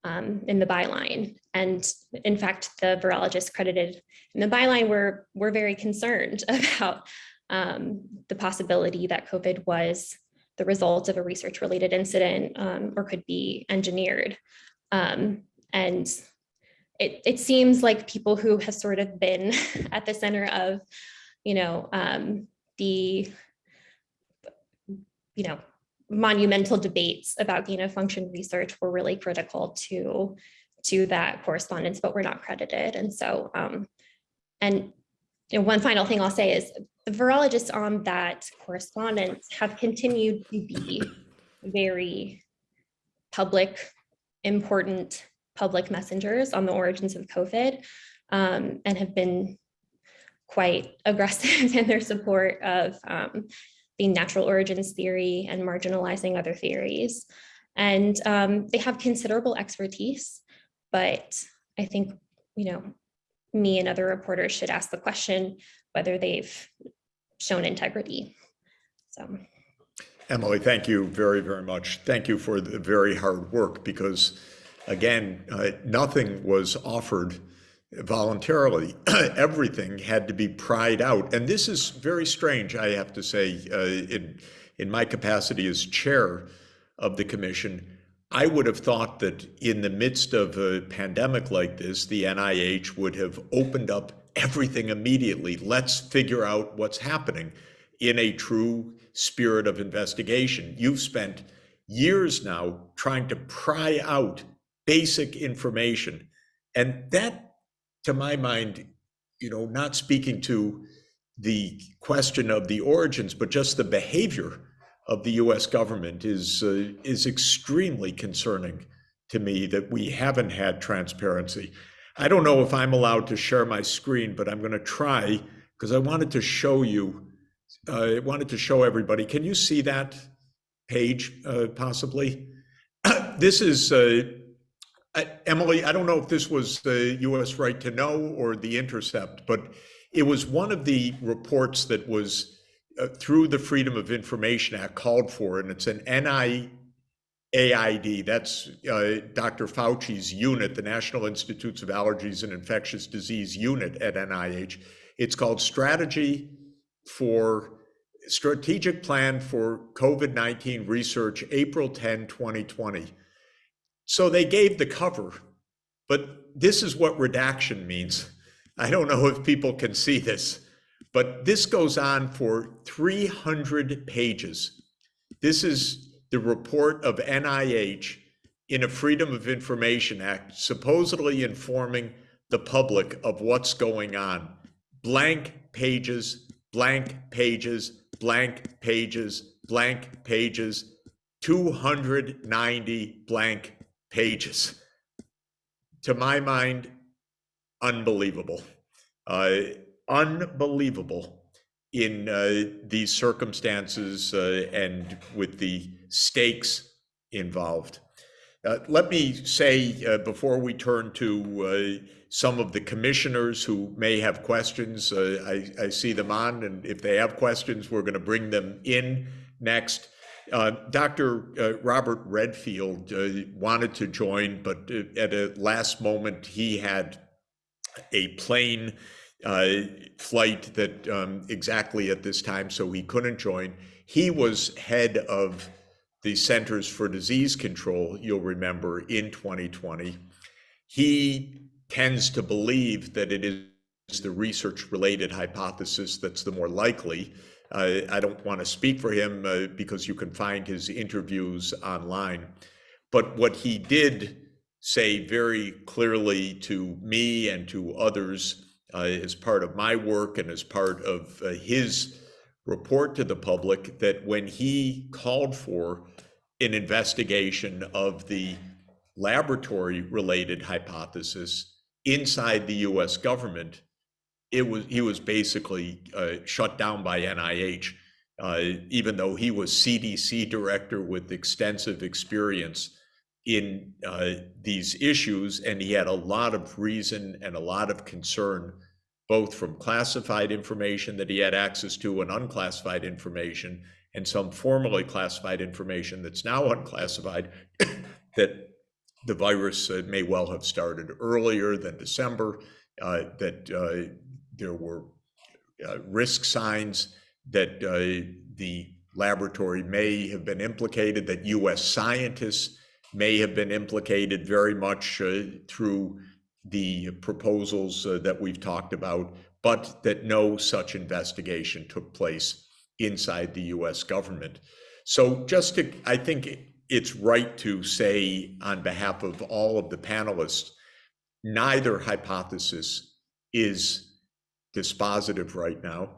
um, in the byline. And in fact, the virologists credited in the byline were, were very concerned *laughs* about um, the possibility that COVID was the result of a research related incident um, or could be engineered. Um, and it, it seems like people who have sort of been *laughs* at the center of, you know, um, the you know, monumental debates about gain of function research were really critical to, to that correspondence, but were not credited. And so, um, and you know, one final thing I'll say is the virologists on that correspondence have continued to be very public, important public messengers on the origins of COVID um, and have been quite aggressive *laughs* in their support of um, the natural origins theory and marginalizing other theories. And um, they have considerable expertise, but I think, you know, me and other reporters should ask the question whether they've shown integrity. So. Emily, thank you very, very much. Thank you for the very hard work because, again, uh, nothing was offered voluntarily. *clears throat* Everything had to be pried out. And this is very strange, I have to say, uh, in, in my capacity as chair of the commission. I would have thought that in the midst of a pandemic like this, the NIH would have opened up everything immediately. Let's figure out what's happening. in a true spirit of investigation. You've spent years now trying to pry out basic information. And that, to my mind, you know, not speaking to the question of the origins, but just the behavior of the US government is, uh, is extremely concerning to me that we haven't had transparency. I don't know if I'm allowed to share my screen, but I'm going to try because I wanted to show you, uh, I wanted to show everybody. Can you see that page uh, possibly? *clears throat* this is, Emily, I don't know if this was the US Right to Know or The Intercept, but it was one of the reports that was uh, through the Freedom of Information Act called for, and it's an NIAID, that's uh, Dr. Fauci's unit, the National Institutes of Allergies and Infectious Disease unit at NIH. It's called Strategy for Strategic Plan for COVID-19 Research, April 10, 2020. So they gave the cover, but this is what redaction means. I don't know if people can see this, but this goes on for 300 pages. This is the report of NIH in a Freedom of Information Act, supposedly informing the public of what's going on. Blank pages, blank pages, blank pages, blank pages, 290 blank pages. To my mind, unbelievable. Uh, unbelievable in uh, these circumstances uh, and with the stakes involved. Uh, let me say uh, before we turn to uh, some of the commissioners who may have questions, I, I, see them on, and if they have questions, we're going to bring them in next. Uh, Dr. Uh, Robert Redfield uh, wanted to join, but at a last moment, he had a plane flight that um, exactly at this time, so he couldn't join. He was head of the Centers for Disease Control, you'll remember, in 2020. He tends to believe that it is the research related hypothesis that's the more likely. I don't want to speak for him uh, because you can find his interviews online. But what he did say very clearly to me and to others uh, as part of my work and as part of uh, his report to the public that when he called for an investigation of the laboratory related hypothesis inside the US government, it was he was basically uh, shut down by NIH, uh, even though he was CDC director with extensive experience in uh, these issues, and he had a lot of reason and a lot of concern, both from classified information that he had access to and unclassified information, and some formally classified information that's now unclassified, *coughs* that the virus uh, may well have started earlier than December, uh, that uh, there were uh, risk signs that uh, the laboratory may have been implicated, that US scientists may have been implicated very much uh, through the proposals that we've talked about, but that no such investigation took place inside the US government. So just to, I think it's right to say on behalf of all of the panelists, neither hypothesis is dispositive right now.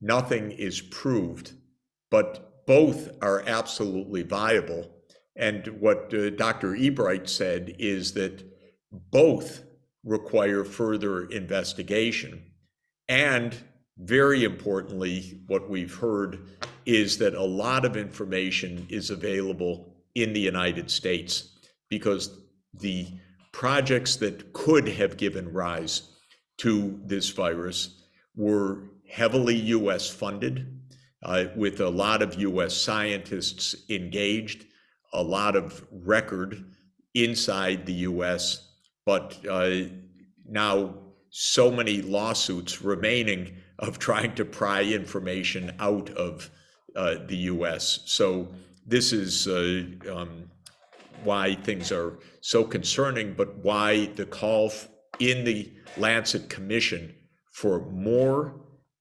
Nothing is proved, but both are absolutely viable. And what uh, Dr. Ebright said is that both require further investigation. And very importantly, what we've heard is that a lot of information is available in the United States because the projects that could have given rise to this virus were heavily US funded, uh, with a lot of US scientists engaged, a lot of record inside the US, but uh, now so many lawsuits remaining of trying to pry information out of uh, the US. So this is uh, um, why things are so concerning, but why the call in the Lancet Commission for more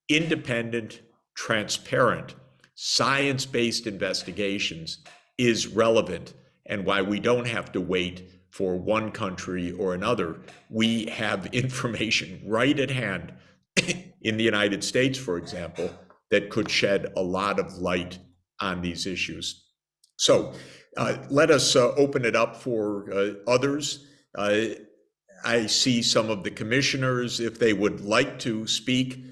independent, transparent, science-based investigations is relevant and why we don't have to wait for one country or another. We have *laughs* information right at hand *laughs* in the United States, for example, that could shed a lot of light on these issues. So uh, let us uh, open it up for uh, others. I see some of the commissioners, if they would like to speak,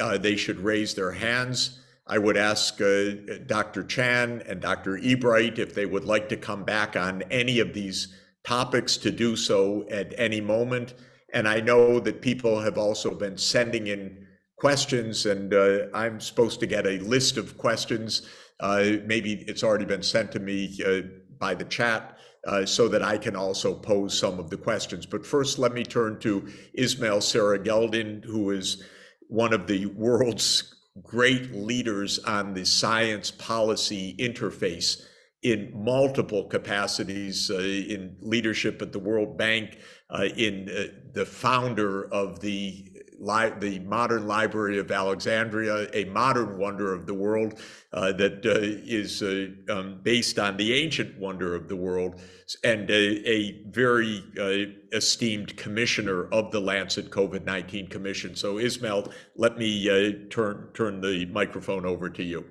uh, they should raise their hands. I would ask uh, Dr. Chan and Dr. Ebright if they would like to come back on any of these topics to do so at any moment. And I know that people have also been sending in questions and uh, I'm supposed to get a list of questions. Uh, maybe it's already been sent to me uh, by the chat uh, so that I can also pose some of the questions. But first, let me turn to Ismail Serageldin, who is one of the world's great leaders on the science policy interface in multiple capacities uh, in leadership at the World Bank, uh, in uh, the founder of the li the modern Library of Alexandria, a modern wonder of the world uh, that uh, is uh, um, based on the ancient wonder of the world, and a, a very esteemed commissioner of the Lancet COVID-19 Commission. So Ismail, let me turn turn the microphone over to you.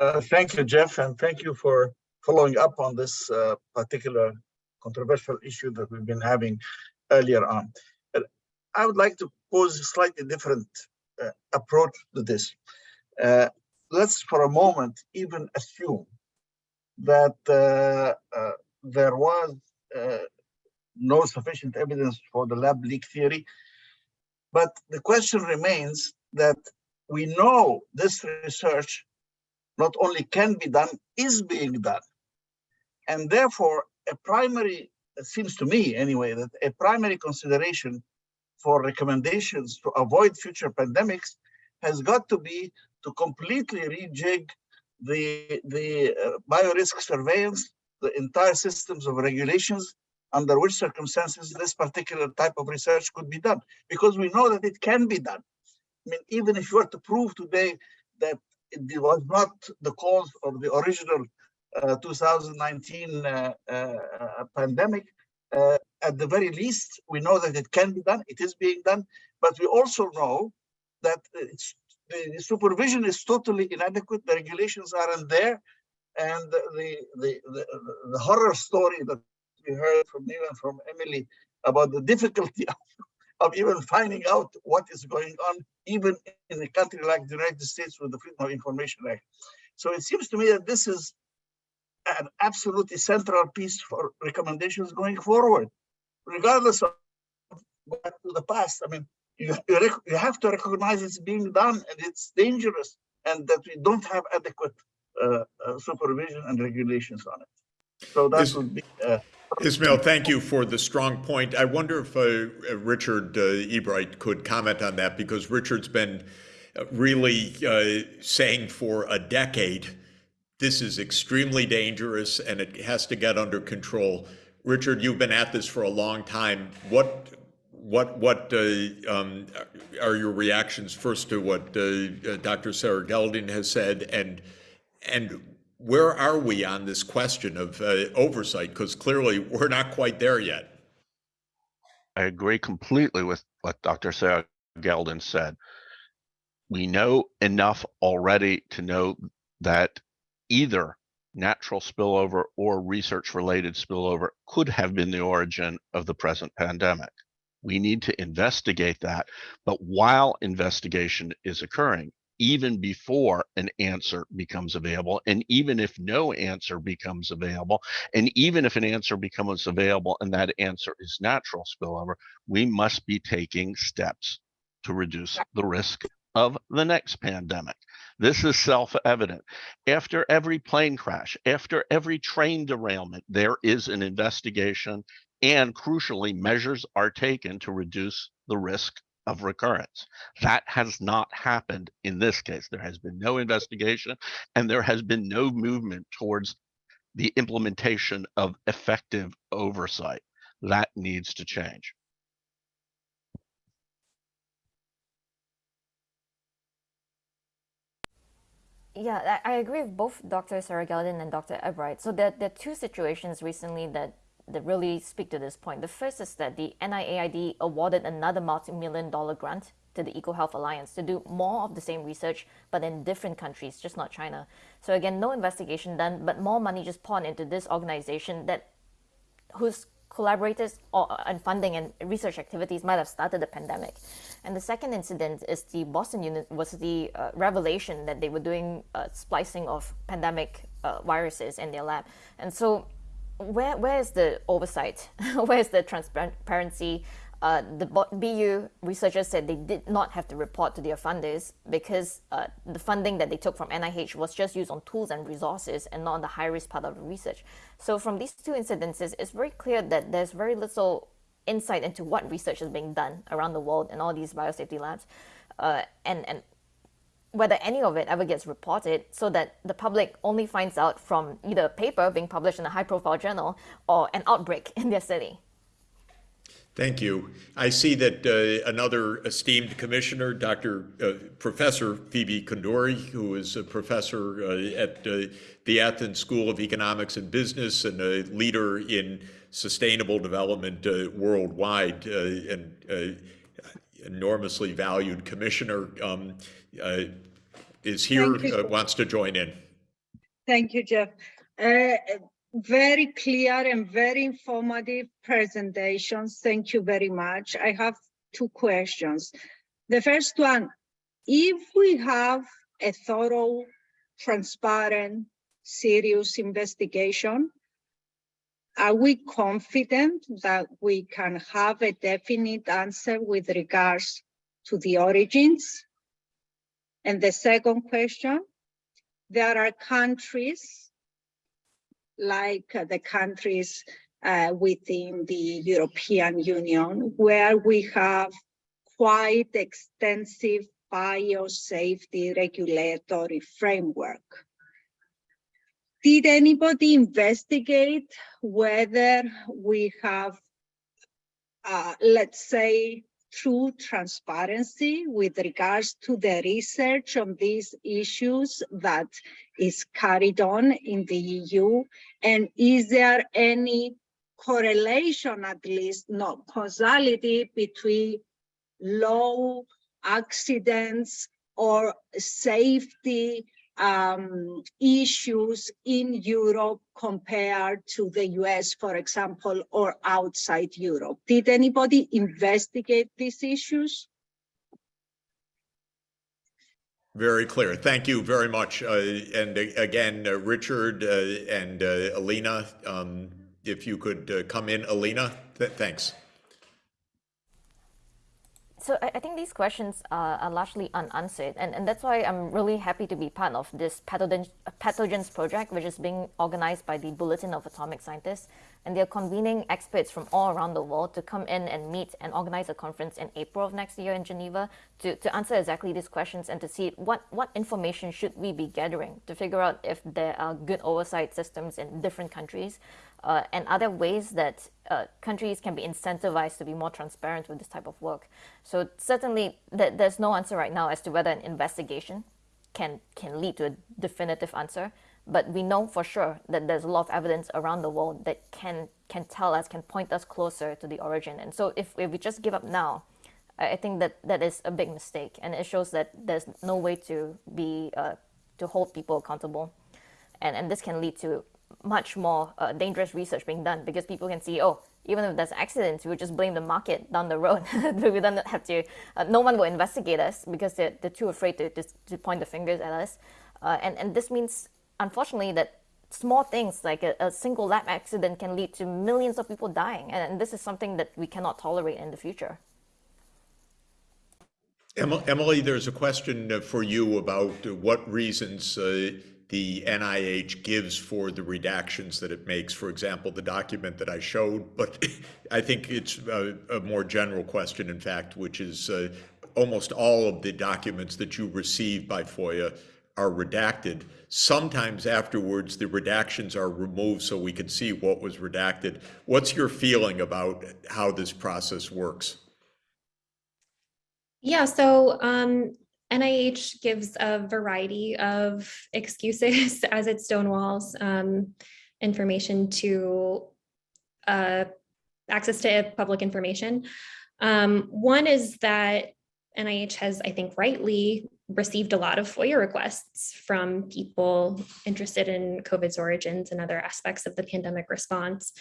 Uh, thank you, Jeff, and thank you for following up on this uh, particular controversial issue that we've been having earlier on. I would like to pose a slightly different uh, approach to this. Uh, let's for a moment even assume that uh, uh, there was no sufficient evidence for the lab leak theory, but the question remains that we know this research not only can be done, is being done. And therefore, a primary, it seems to me anyway, that a primary consideration for recommendations to avoid future pandemics has got to be to completely rejig the, the uh, biorisk surveillance, the entire systems of regulations under which circumstances this particular type of research could be done, because we know that it can be done. I mean, even if you were to prove today that it was not the cause of the original uh, 2019 uh, uh, pandemic. Uh, at the very least, we know that it can be done, it is being done, but we also know that the, the, supervision is totally inadequate, the regulations aren't there, and the, the, the, the horror story that we heard from Neil and from Emily about the difficulty *laughs* of of even finding out what is going on, even in a country like the United States with the Freedom of Information Act. So it seems to me that this is an absolutely central piece for recommendations going forward, regardless of back to the past. I mean, you, you, you have to recognize it's being done and it's dangerous and that we don't have adequate uh, uh, supervision and regulations on it. So that this, would be uh, Ismail, thank you for the strong point. I wonder if uh, Richard uh, Ebright could comment on that because Richard's been really uh, saying for a decade this is extremely dangerous and it has to get under control. Richard, you've been at this for a long time. What what what uh, um, are your reactions first to what uh, Dr. Serageldin has said and and where are we on this question of uh, oversight? Because clearly we're not quite there yet. I agree completely with what Dr. Sarah Geldin said. We know enough already to know that either natural spillover or research related spillover could have been the origin of the present pandemic. We need to investigate that. But while investigation is occurring, even before an answer becomes available. And even if no answer becomes available, and even if an answer becomes available and that answer is natural spillover, we must be taking steps to reduce the risk of the next pandemic. This is self evident. After every plane crash, after every train derailment, there is an investigation, and crucially, measures are taken to reduce the risk of recurrence. That has not happened in this case. There has been no investigation and there has been no movement towards the implementation of effective oversight. That needs to change. Yeah, I agree with both Dr. Serageldin and Dr. Ebright. So there, there are two situations recently that, that really speak to this point. The first is that the NIAID awarded another multi-million dollar grant to the EcoHealth Alliance to do more of the same research, but in different countries, just not China. So again, no investigation done, but more money just poured into this organization that whose collaborators or, and funding and research activities might have started the pandemic. And the second incident is the Boston unit University uh, revelation that they were doing uh, splicing of pandemic uh, viruses in their lab. And so, where where is the oversight? *laughs* where is the transparency? Uh, the BU researchers said they did not have to report to their funders because uh, the funding that they took from NIH was just used on tools and resources and not on the high risk part of the research. So from these two incidences, it's very clear that there's very little insight into what research is being done around the world in all these biosafety labs, uh, and and whether any of it ever gets reported, so that the public only finds out from either a paper being published in a high-profile journal or an outbreak *laughs* in their city. Thank you. I see that uh, another esteemed commissioner, Dr. Uh, Professor Phoebe Koundouri, who is a professor uh, at uh, the Athens School of Economics and Business and a leader in sustainable development uh, worldwide uh, and enormously valued commissioner, um, is here, wants to join in. Thank you, Jeff very clear and very informative presentations. Thank you very much. I have two questions. The first one, if we have a thorough, transparent, serious investigation, are we confident that we can have a definite answer with regards to the origins? And the second question, there are countries like uh, the countries uh, within the European Union, where we have quite extensive biosafety regulatory framework. Did anybody investigate whether we have, uh, let's say, true transparency with regards to the research on these issues that is carried on in the EU? And is there any correlation, at least not causality, between low accidents or safety um, issues in Europe compared to the US, for example, or outside Europe? Did anybody investigate these issues? Very clear. Thank you very much. Uh, and again, uh, Richard uh, and uh, Alina, um, if you could uh, come in, Alina, th thanks. So I, I think these questions are, are largely unanswered, and, and that's why I'm really happy to be part of this pathogen, pathogens project, which is being organized by the Bulletin of Atomic Scientists, and they're convening experts from all around the world to come in and meet and organize a conference in April of next year in Geneva to, to answer exactly these questions and to see what, what information should we be gathering to figure out if there are good oversight systems in different countries uh, and other ways that uh, countries can be incentivized to be more transparent with this type of work. So certainly th there's no answer right now as to whether an investigation can, can lead to a definitive answer, but we know for sure that there's a lot of evidence around the world that can, can tell us, can point us closer to the origin. And so if, if we just give up now, I think that that is a big mistake, and it shows that there's no way to be uh, to hold people accountable, and and this can lead to much more uh, dangerous research being done because people can see, oh, even if there's accidents, we just blame the market down the road. *laughs* we don't have to, uh, no one will investigate us because they're, they're too afraid to, to, to point the fingers at us. Uh, and, and this means, unfortunately, that small things like a, a, single lab accident can lead to millions of people dying. And, and, this is something that we cannot tolerate in the future. Emily, there's a question for you about what reasons uh, the NIH gives for the redactions that it makes, for example, the document that I showed, but *laughs* I think it's a, a more general question, in fact, which is uh, almost all of the documents that you receive by FOIA are redacted. Sometimes afterwards, the redactions are removed so we can see what was redacted. What's your feeling about how this process works? Yeah, so um, NIH gives a variety of excuses *laughs* as it stonewalls um, information to uh, access to public information. Um, one is that NIH has, I think, rightly received a lot of FOIA requests from people interested in COVID's origins and other aspects of the pandemic response.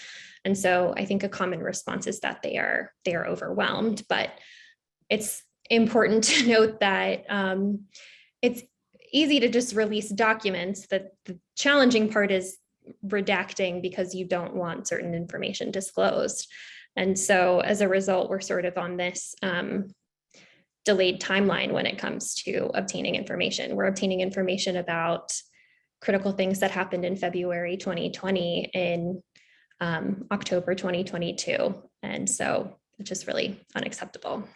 And so I think a common response is that they are they are overwhelmed, but it's important *laughs* to note that um, it's easy to just release documents that the challenging part is redacting because you don't want certain information disclosed. And so as a result, we're sort of on this um, delayed timeline when it comes to obtaining information. We're obtaining information about critical things that happened in February 2020 in um, October 2022. And so it's just really unacceptable.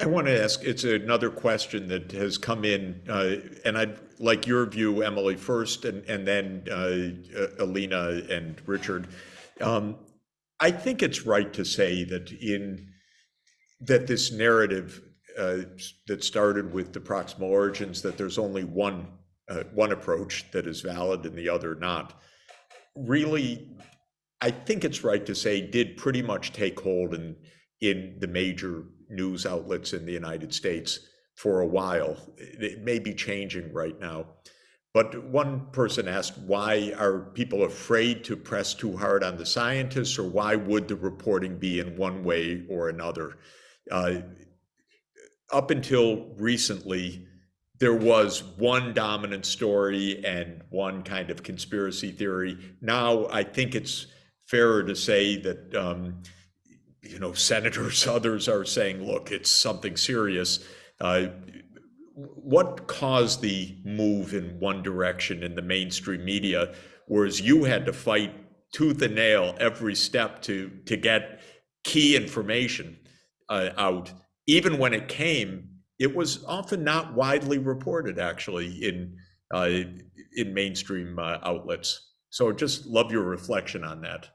I want to ask, it's another question that has come in, uh, and I'd like your view, Emily, first, and, and then uh, Alina and Richard. Um, I think it's right to say that in that this narrative uh, that started with the proximal origins, that there's only one uh, one approach that is valid and the other not, really, I think it's right to say did pretty much take hold in in the major news outlets in the United States for a while. It may be changing right now. But one person asked, why are people afraid to press too hard on the scientists, or why would the reporting be in one way or another? Uh, up until recently, there was one dominant story and one kind of conspiracy theory. Now, I think it's fairer to say that um, you know senators, *laughs* others are saying, "Look, it's something serious." Uh, what caused the move in one direction in the mainstream media, whereas you had to fight tooth and nail every step to to get key information uh, out? Even when it came, it was often not widely reported, actually, in uh, in mainstream uh, outlets. So, just love your reflection on that.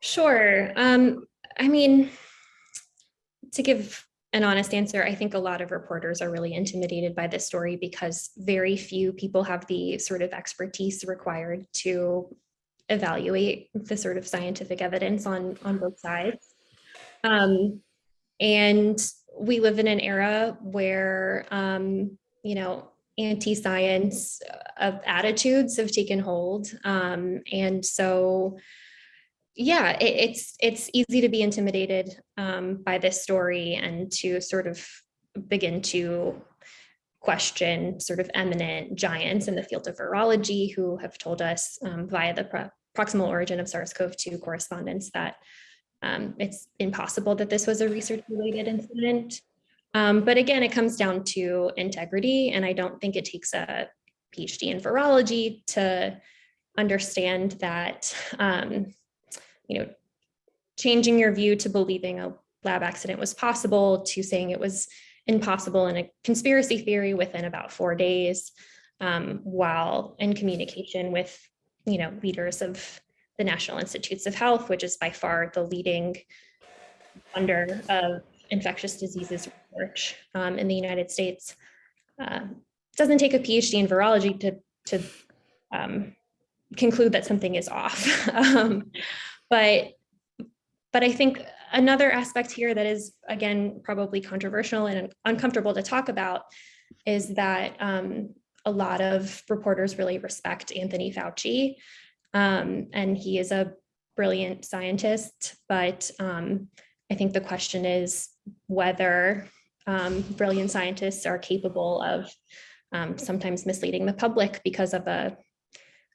Sure. Um, I mean, to give an honest answer, I think a lot of reporters are really intimidated by this story because very few people have the sort of expertise required to evaluate the sort of scientific evidence on, on both sides. Um, and we live in an era where, um, you know, anti-science of attitudes have taken hold. Um, and so yeah, it, it's it's easy to be intimidated um, by this story and to sort of begin to question sort of eminent giants in the field of virology who have told us um, via the pro proximal origin of SARS-CoV-2 correspondence that um, it's impossible that this was a research-related incident. Um, but again, it comes down to integrity, and I don't think it takes a PhD in virology to understand that um, you know, changing your view to believing a lab accident was possible to saying it was impossible in a conspiracy theory within about four days, um, while in communication with, you know, leaders of the National Institutes of Health, which is by far the leading funder of infectious diseases research um, in the United States. Uh, doesn't take a PhD in virology to, to um, conclude that something is off. *laughs* um, but, but I think another aspect here that is, again, probably controversial and uncomfortable to talk about is that um, a lot of reporters really respect Anthony Fauci. Um, and he is a brilliant scientist, but um, I think the question is whether um, brilliant scientists are capable of um, sometimes misleading the public because of a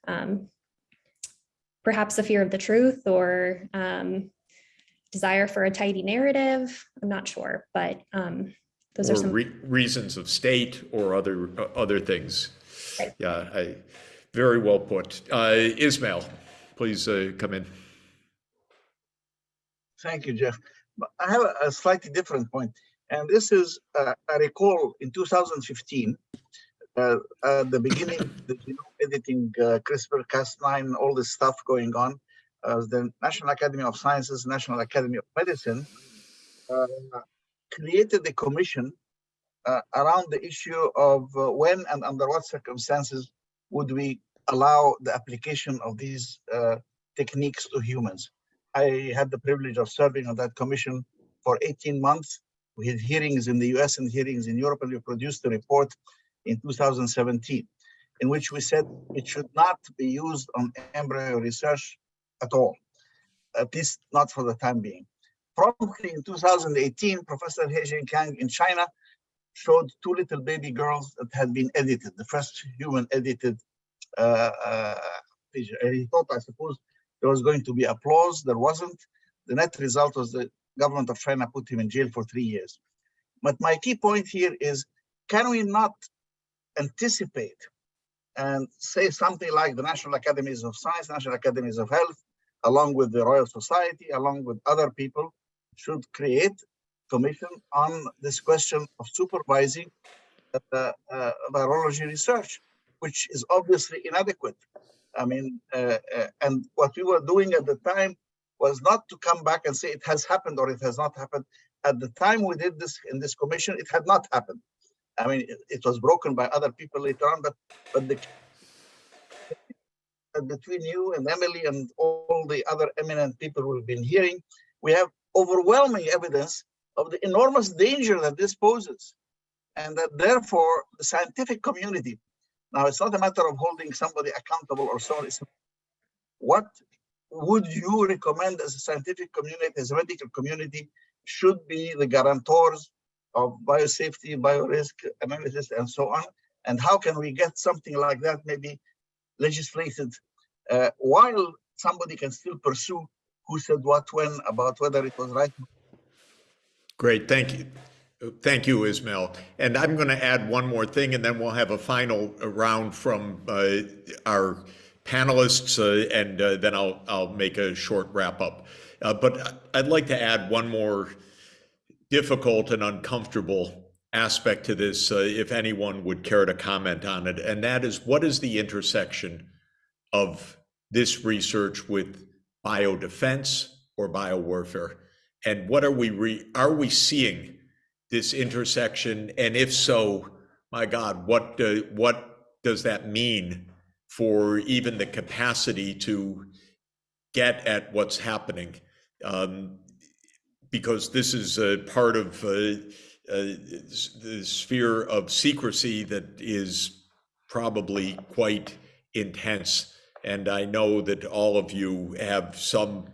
um, perhaps a fear of the truth or um, desire for a tidy narrative. I'm not sure, but um, those are some re reasons of state or other uh, other things. Right. Yeah, I, very well put. Uh, Ismail, please uh, come in. Thank you, Jeff. I have a, slightly different point, and this is uh, I recall in 2015 uh, at the beginning, *coughs* the genome editing, uh, CRISPR, Cas9, all this stuff going on, uh, the National Academy of Sciences, National Academy of Medicine created a commission uh, around the issue of uh, when and under what circumstances would we allow the application of these uh, techniques to humans. I had the privilege of serving on that commission for 18 months. We had hearings in the US and hearings in Europe, and we produced a report in 2017 in which we said it should not be used on embryo research at all, at least not for the time being. Promptly in 2018, Professor He Jiankang in China showed two little baby girls that had been edited, the first human edited uh, uh, and he thought, I suppose, there was going to be applause. There wasn't. The net result was the government of China put him in jail for three years. But my key point here is, can we not anticipate and say something like the National Academies of Science, National Academies of Health, along with the Royal Society, along with other people, should create commission on this question of supervising uh, uh, virology research, which is obviously inadequate. I mean, uh, uh, and what we were doing at the time was not to come back and say it has happened or it has not happened. At the time we did this in this commission, it had not happened. I mean, it, it was broken by other people later on, but but the between you and Emily and all the other eminent people we've been hearing, we have overwhelming evidence of the enormous danger that this poses. And that therefore the scientific community, now it's not a matter of holding somebody accountable or so on, it's what would you recommend as a scientific community, as a medical community, should be the guarantors of biosafety, biorisk analysis, and so on? And how can we get something like that maybe legislated uh, while somebody can still pursue who said what when about whether it was right? Great, thank you. Thank you, Ismail. And I'm going to add one more thing, and then we'll have a final round from uh, our panelists, uh, and uh, then I'll I'll make a short wrap up. Uh, but I'd like to add one more difficult and uncomfortable aspect to this, uh, if anyone would care to comment on it, and that is what is the intersection of this research with biodefense or biowarfare? And what are we re- are we seeing this intersection? And if so, my God, what uh, what does that mean for even the capacity to get at what's happening? Um, because this is a part of uh, uh, the sphere of secrecy that is probably quite intense. And I know that all of you have some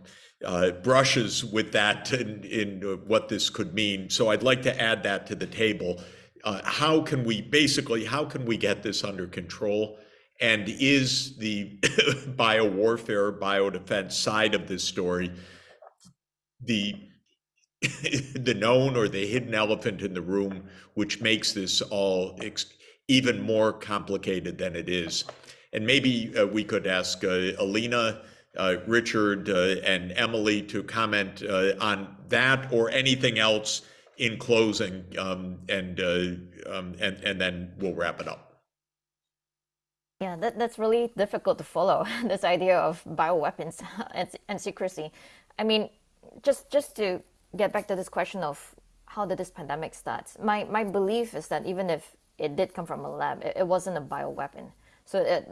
uh, brushes with that in, in uh, what this could mean. So I'd like to add that to the table. Uh, how can we basically, how can we get this under control? And is the *laughs* biowarfare, biodefense side of this story the *laughs* the known or the hidden elephant in the room, which makes this all even more complicated than it is? And maybe uh, we could ask uh, Alina, Richard, uh, and Emily to comment uh, on that or anything else in closing, um, and, uh, um, and, and then we'll wrap it up. Yeah, that, that's really difficult to follow, *laughs* this idea of bioweapons *laughs* and, and secrecy. I mean, just, just to get back to this question of how did this pandemic start, my, my belief is that even if it did come from a lab, it, it wasn't a bioweapon. So it,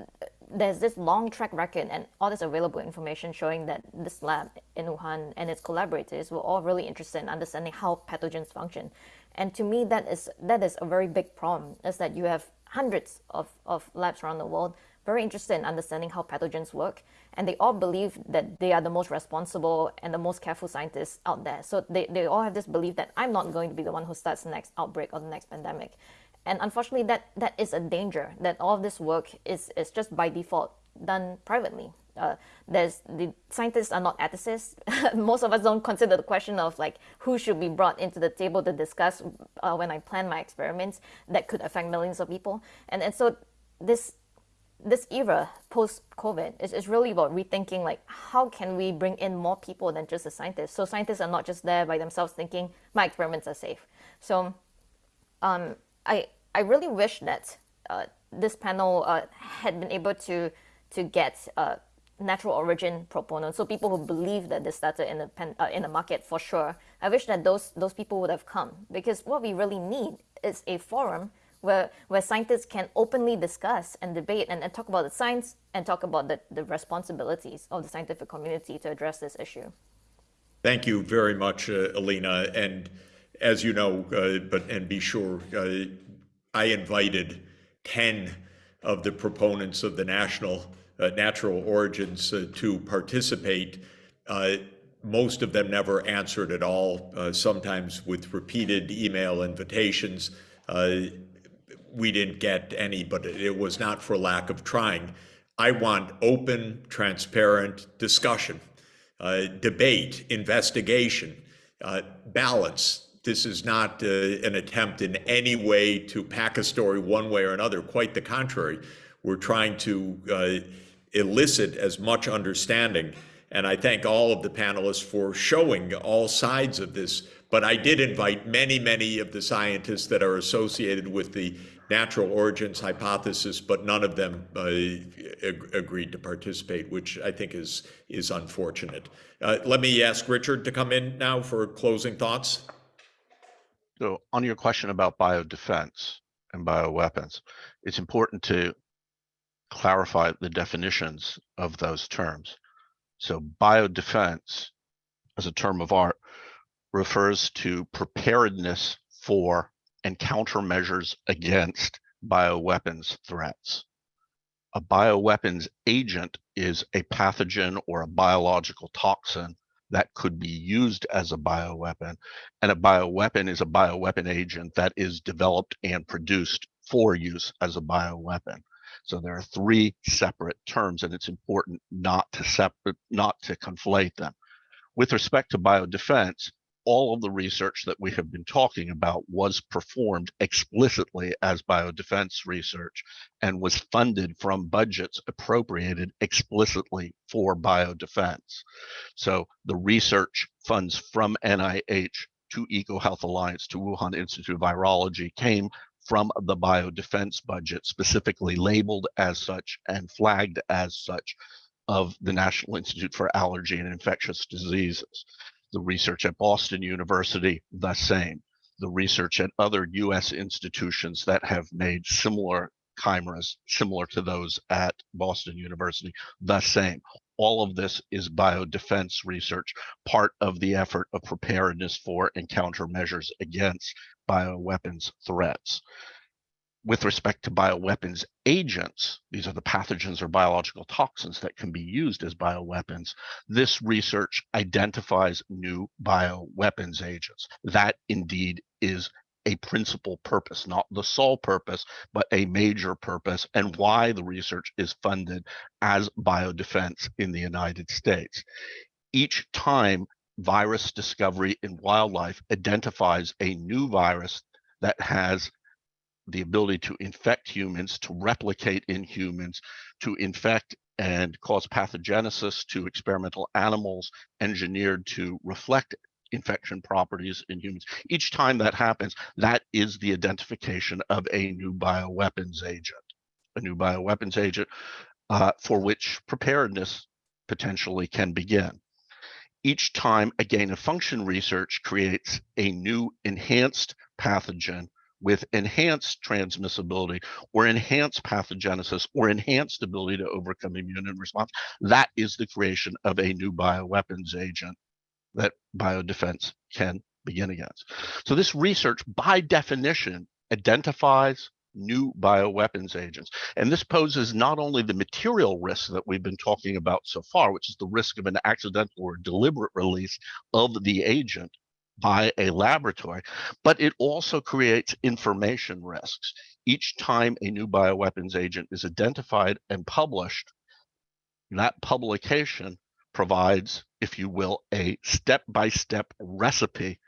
there's this long track record and all this available information showing that this lab in Wuhan and its collaborators were all really interested in understanding how pathogens function. And to me, that is that is a very big problem, is that you have hundreds of, of labs around the world very interested in understanding how pathogens work, and they all believe that they are the most responsible and the most careful scientists out there. So they, they all have this belief that I'm not going to be the one who starts the next outbreak or the next pandemic. And unfortunately, that, that is a danger, that all of this work is, is just by default done privately. Uh, there's the scientists are not ethicists. *laughs* Most of us don't consider the question of like who should be brought into the table to discuss uh, when I plan my experiments that could affect millions of people. And and so this this era post COVID is, is really about rethinking like how can we bring in more people than just the scientists. So scientists are not just there by themselves thinking my experiments are safe. So um, I I really wish that uh, this panel uh, had been able to to get uh, natural origin proponents, so people who believe that this started in the pen, uh, in the market for sure. I wish that those those people would have come because what we really need is a forum where, where scientists can openly discuss and debate and, and talk about the science and talk about the, the responsibilities of the scientific community to address this issue. Thank you very much, uh, Alina. And as you know, uh, but and be sure, uh, I invited 10 of the proponents of the national uh, natural origins to participate. Most of them never answered at all, sometimes with repeated email invitations. We didn't get any, but it was not for lack of trying. I want open, transparent discussion, uh, debate, investigation, uh, balance. This is not uh, an attempt in any way to pack a story one way or another. Quite the contrary. We're trying to uh, elicit as much understanding. And I thank all of the panelists for showing all sides of this. But I did invite many, many of the scientists that are associated with the natural origins hypothesis, but none of them uh, ag- agreed to participate, which I think is is unfortunate. Uh, let me ask Richard to come in now for closing thoughts. So on your question about biodefense and bioweapons, it's important to clarify the definitions of those terms. So biodefense, as a term of art, refers to preparedness for and countermeasures against bioweapons threats. A bioweapons agent is a pathogen or a biological toxin that could be used as a bioweapon. And a bioweapon is a bioweapon agent that is developed and produced for use as a bioweapon. So there are three separate terms, and it's important not to separate, not to conflate them. With respect to biodefense, all of the research that we have been talking about was performed explicitly as biodefense research and was funded from budgets appropriated explicitly for biodefense. So the research funds from NIH to EcoHealth Alliance to Wuhan Institute of Virology came from the biodefense budget, specifically labeled as such and flagged as such of the National Institute for Allergy and Infectious Diseases the research at Boston University, the same. The research at other US institutions that have made similar chimeras, similar to those at Boston University, the same. All of this is biodefense research, part of the effort of preparedness for and countermeasures against bioweapons threats with respect to bioweapons agents, these are the pathogens or biological toxins that can be used as bioweapons, this research identifies new bioweapons agents. That indeed is a principal purpose, not the sole purpose, but a major purpose, and why the research is funded as biodefense in the United States. Each time virus discovery in wildlife identifies a new virus that has the ability to infect humans, to replicate in humans, to infect and cause pathogenesis to experimental animals engineered to reflect infection properties in humans. Each time that happens, that is the identification of a new bioweapons agent, a new bioweapons agent uh, for which preparedness potentially can begin. Each time a gain of function research creates a new enhanced pathogen with enhanced transmissibility or enhanced pathogenesis or enhanced ability to overcome immune response, that is the creation of a new bioweapons agent that biodefense can begin against. So this research, by definition, identifies new bioweapons agents. And this poses not only the material risk that we've been talking about so far, which is the risk of an accidental or deliberate release of the agent, by a laboratory, but it also creates information risks. Each time a new bioweapons agent is identified and published, that publication provides, if you will, a step by step recipe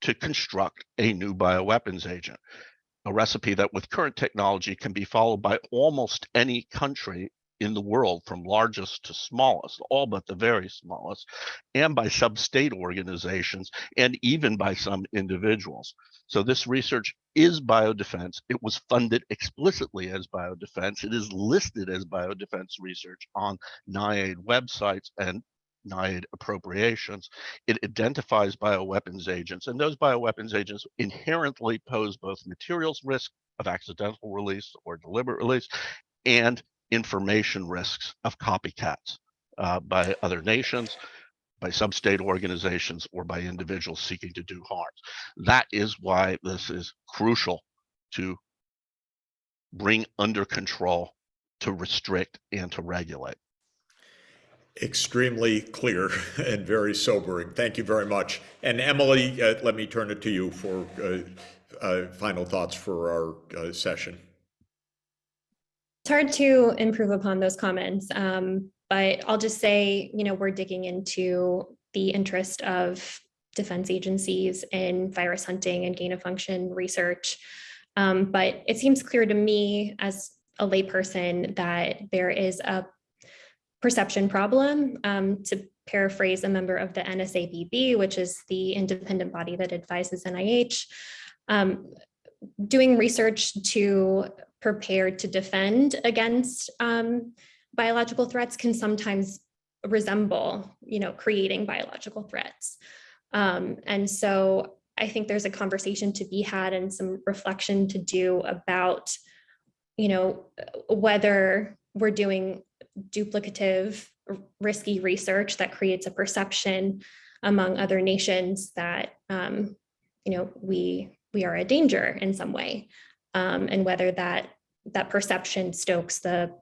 to construct a new bioweapons agent. A recipe that, with current technology, can be followed by almost any country in the world from largest to smallest, all but the very smallest, and by some state organizations and even by some individuals. So this research is biodefense. It was funded explicitly as biodefense. It is listed as biodefense research on NIAID websites and NIAID appropriations. It identifies bioweapons agents, and those bioweapons agents inherently pose both materials risk of accidental release or deliberate release and information risks of copycats uh, by other nations, by sub-state organizations, or by individuals seeking to do harm. That is why this is crucial to bring under control, to restrict, and to regulate. Extremely clear *laughs* and very sobering. Thank you very much. And Emily, uh, let me turn it to you for uh, uh, final thoughts for our uh, session. It's hard to improve upon those comments, um, but I'll just say, you know, we're digging into the interest of defense agencies in virus hunting and gain of function research. Um, but it seems clear to me as a layperson that there is a perception problem. Um, to paraphrase a member of the NSABB, which is the independent body that advises NIH, um, doing research to prepare to defend against um, biological threats can sometimes resemble, you know, creating biological threats. Um, and so I think there's a conversation to be had and some reflection to do about, you know, whether we're doing duplicative, risky research that creates a perception among other nations that, um, you know, we we are a danger in some way, um, and whether that that perception stokes the,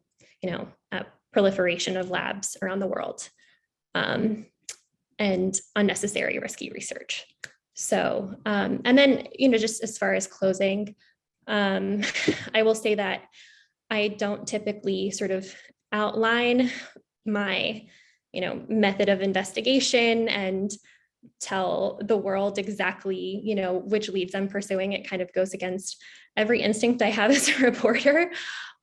you know, uh, proliferation of labs around the world, um, and unnecessary risky research. So, um, and then, you know, just as far as closing, um, *laughs* I will say that I don't typically sort of outline my, you know, method of investigation and tell the world exactly, you know, which leads I'm pursuing. It kind of goes against every instinct I have *laughs* as a reporter.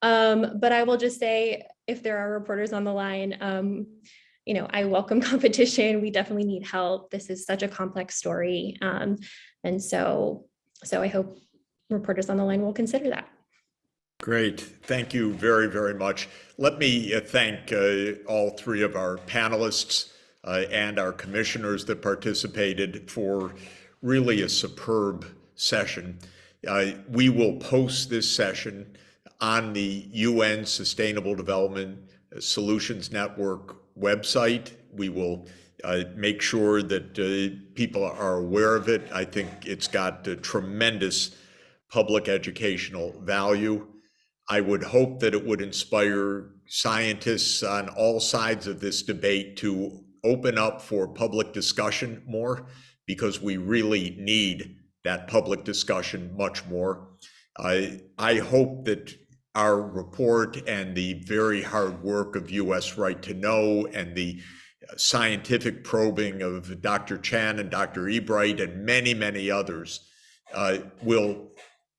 Um, but I will just say, if there are reporters on the line, um, you know, I welcome *laughs* competition. We definitely need help. This is such a complex story. Um, and so, so I hope reporters on the line will consider that. Great. Thank you very, very much. Let me uh, thank uh, all three of our panelists uh, and our commissioners that participated for really a superb session. Uh, we will post this session on the UN Sustainable Development Solutions Network website. We will uh, make sure that uh, people are aware of it. I think it's got tremendous public educational value. I would hope that it would inspire scientists on all sides of this debate to open up for public discussion more because we really need that public discussion much more. I, I hope that our report and the very hard work of US Right to Know and the scientific probing of Dr. Chan and Dr. Ebright and many, many others uh, will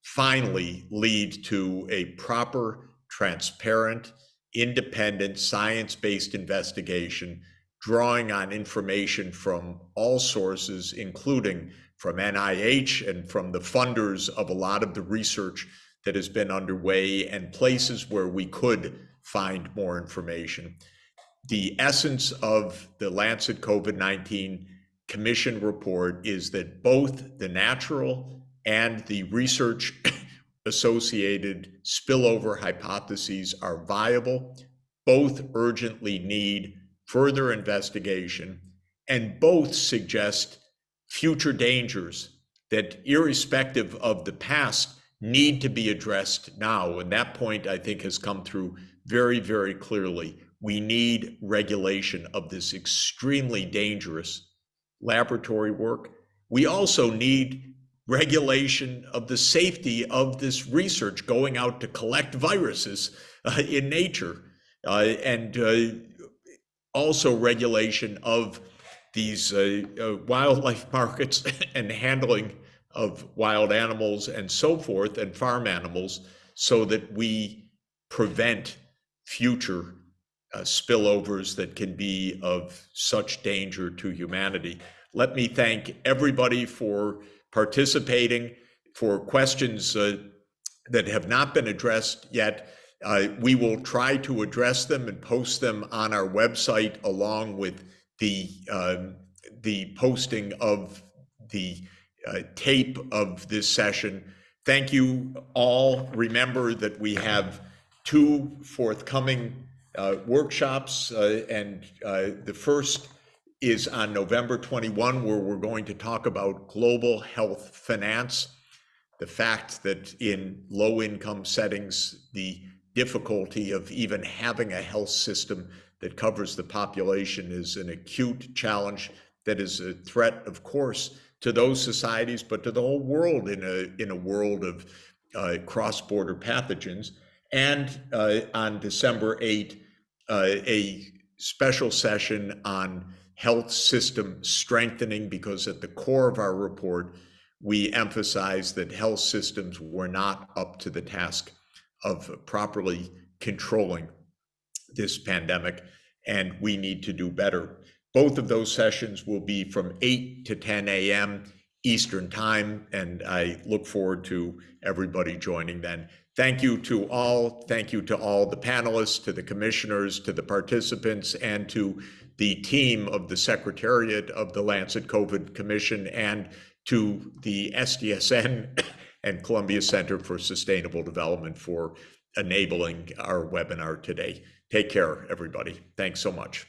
finally lead to a proper, transparent, independent, science-based investigation drawing on information from all sources, including from NIH and from the funders of a lot of the research that has been underway and places where we could find more information. The essence of the Lancet COVID-19 Commission report is that both the natural and the research *coughs* associated spillover hypotheses are viable. Both urgently need further investigation, and both suggest future dangers that, irrespective of the past, need to be addressed now. And that point, I think, has come through very, very clearly. We need regulation of this extremely dangerous laboratory work. We also need regulation of the safety of this research going out to collect viruses uh, in nature uh, and uh, also regulation of these uh, uh, wildlife *laughs* markets and handling of wild animals and so forth and farm animals so that we prevent future uh, spillovers that can be of such danger to humanity. Let me thank everybody for participating, for questions uh, that have not been addressed yet. Uh, we will try to address them and post them on our website along with the, um, the posting of the uh, tape of this session. Thank you all. Remember that we have two forthcoming uh, workshops, uh, and uh, the first is on November 21, where we're going to talk about global health finance. The fact that in low-income settings, the difficulty of even having a health system that covers the population is an acute challenge that is a threat, of course, to those societies, but to the whole world in a in a world of uh, cross-border pathogens. And uh, on December 8, uh, a special session on health system strengthening, because at the core of our report, we emphasize that health systems were not up to the task of properly controlling this pandemic, and we need to do better. Both of those sessions will be from 8 to 10 a.m. Eastern Time, and I look forward to everybody joining then. Thank you to all. Thank you to all the panelists, to the commissioners, to the participants, and to the team of the Secretariat of the Lancet COVID Commission and to the SDSN and Columbia Center for Sustainable Development for enabling our webinar today. Take care, everybody. Thanks so much.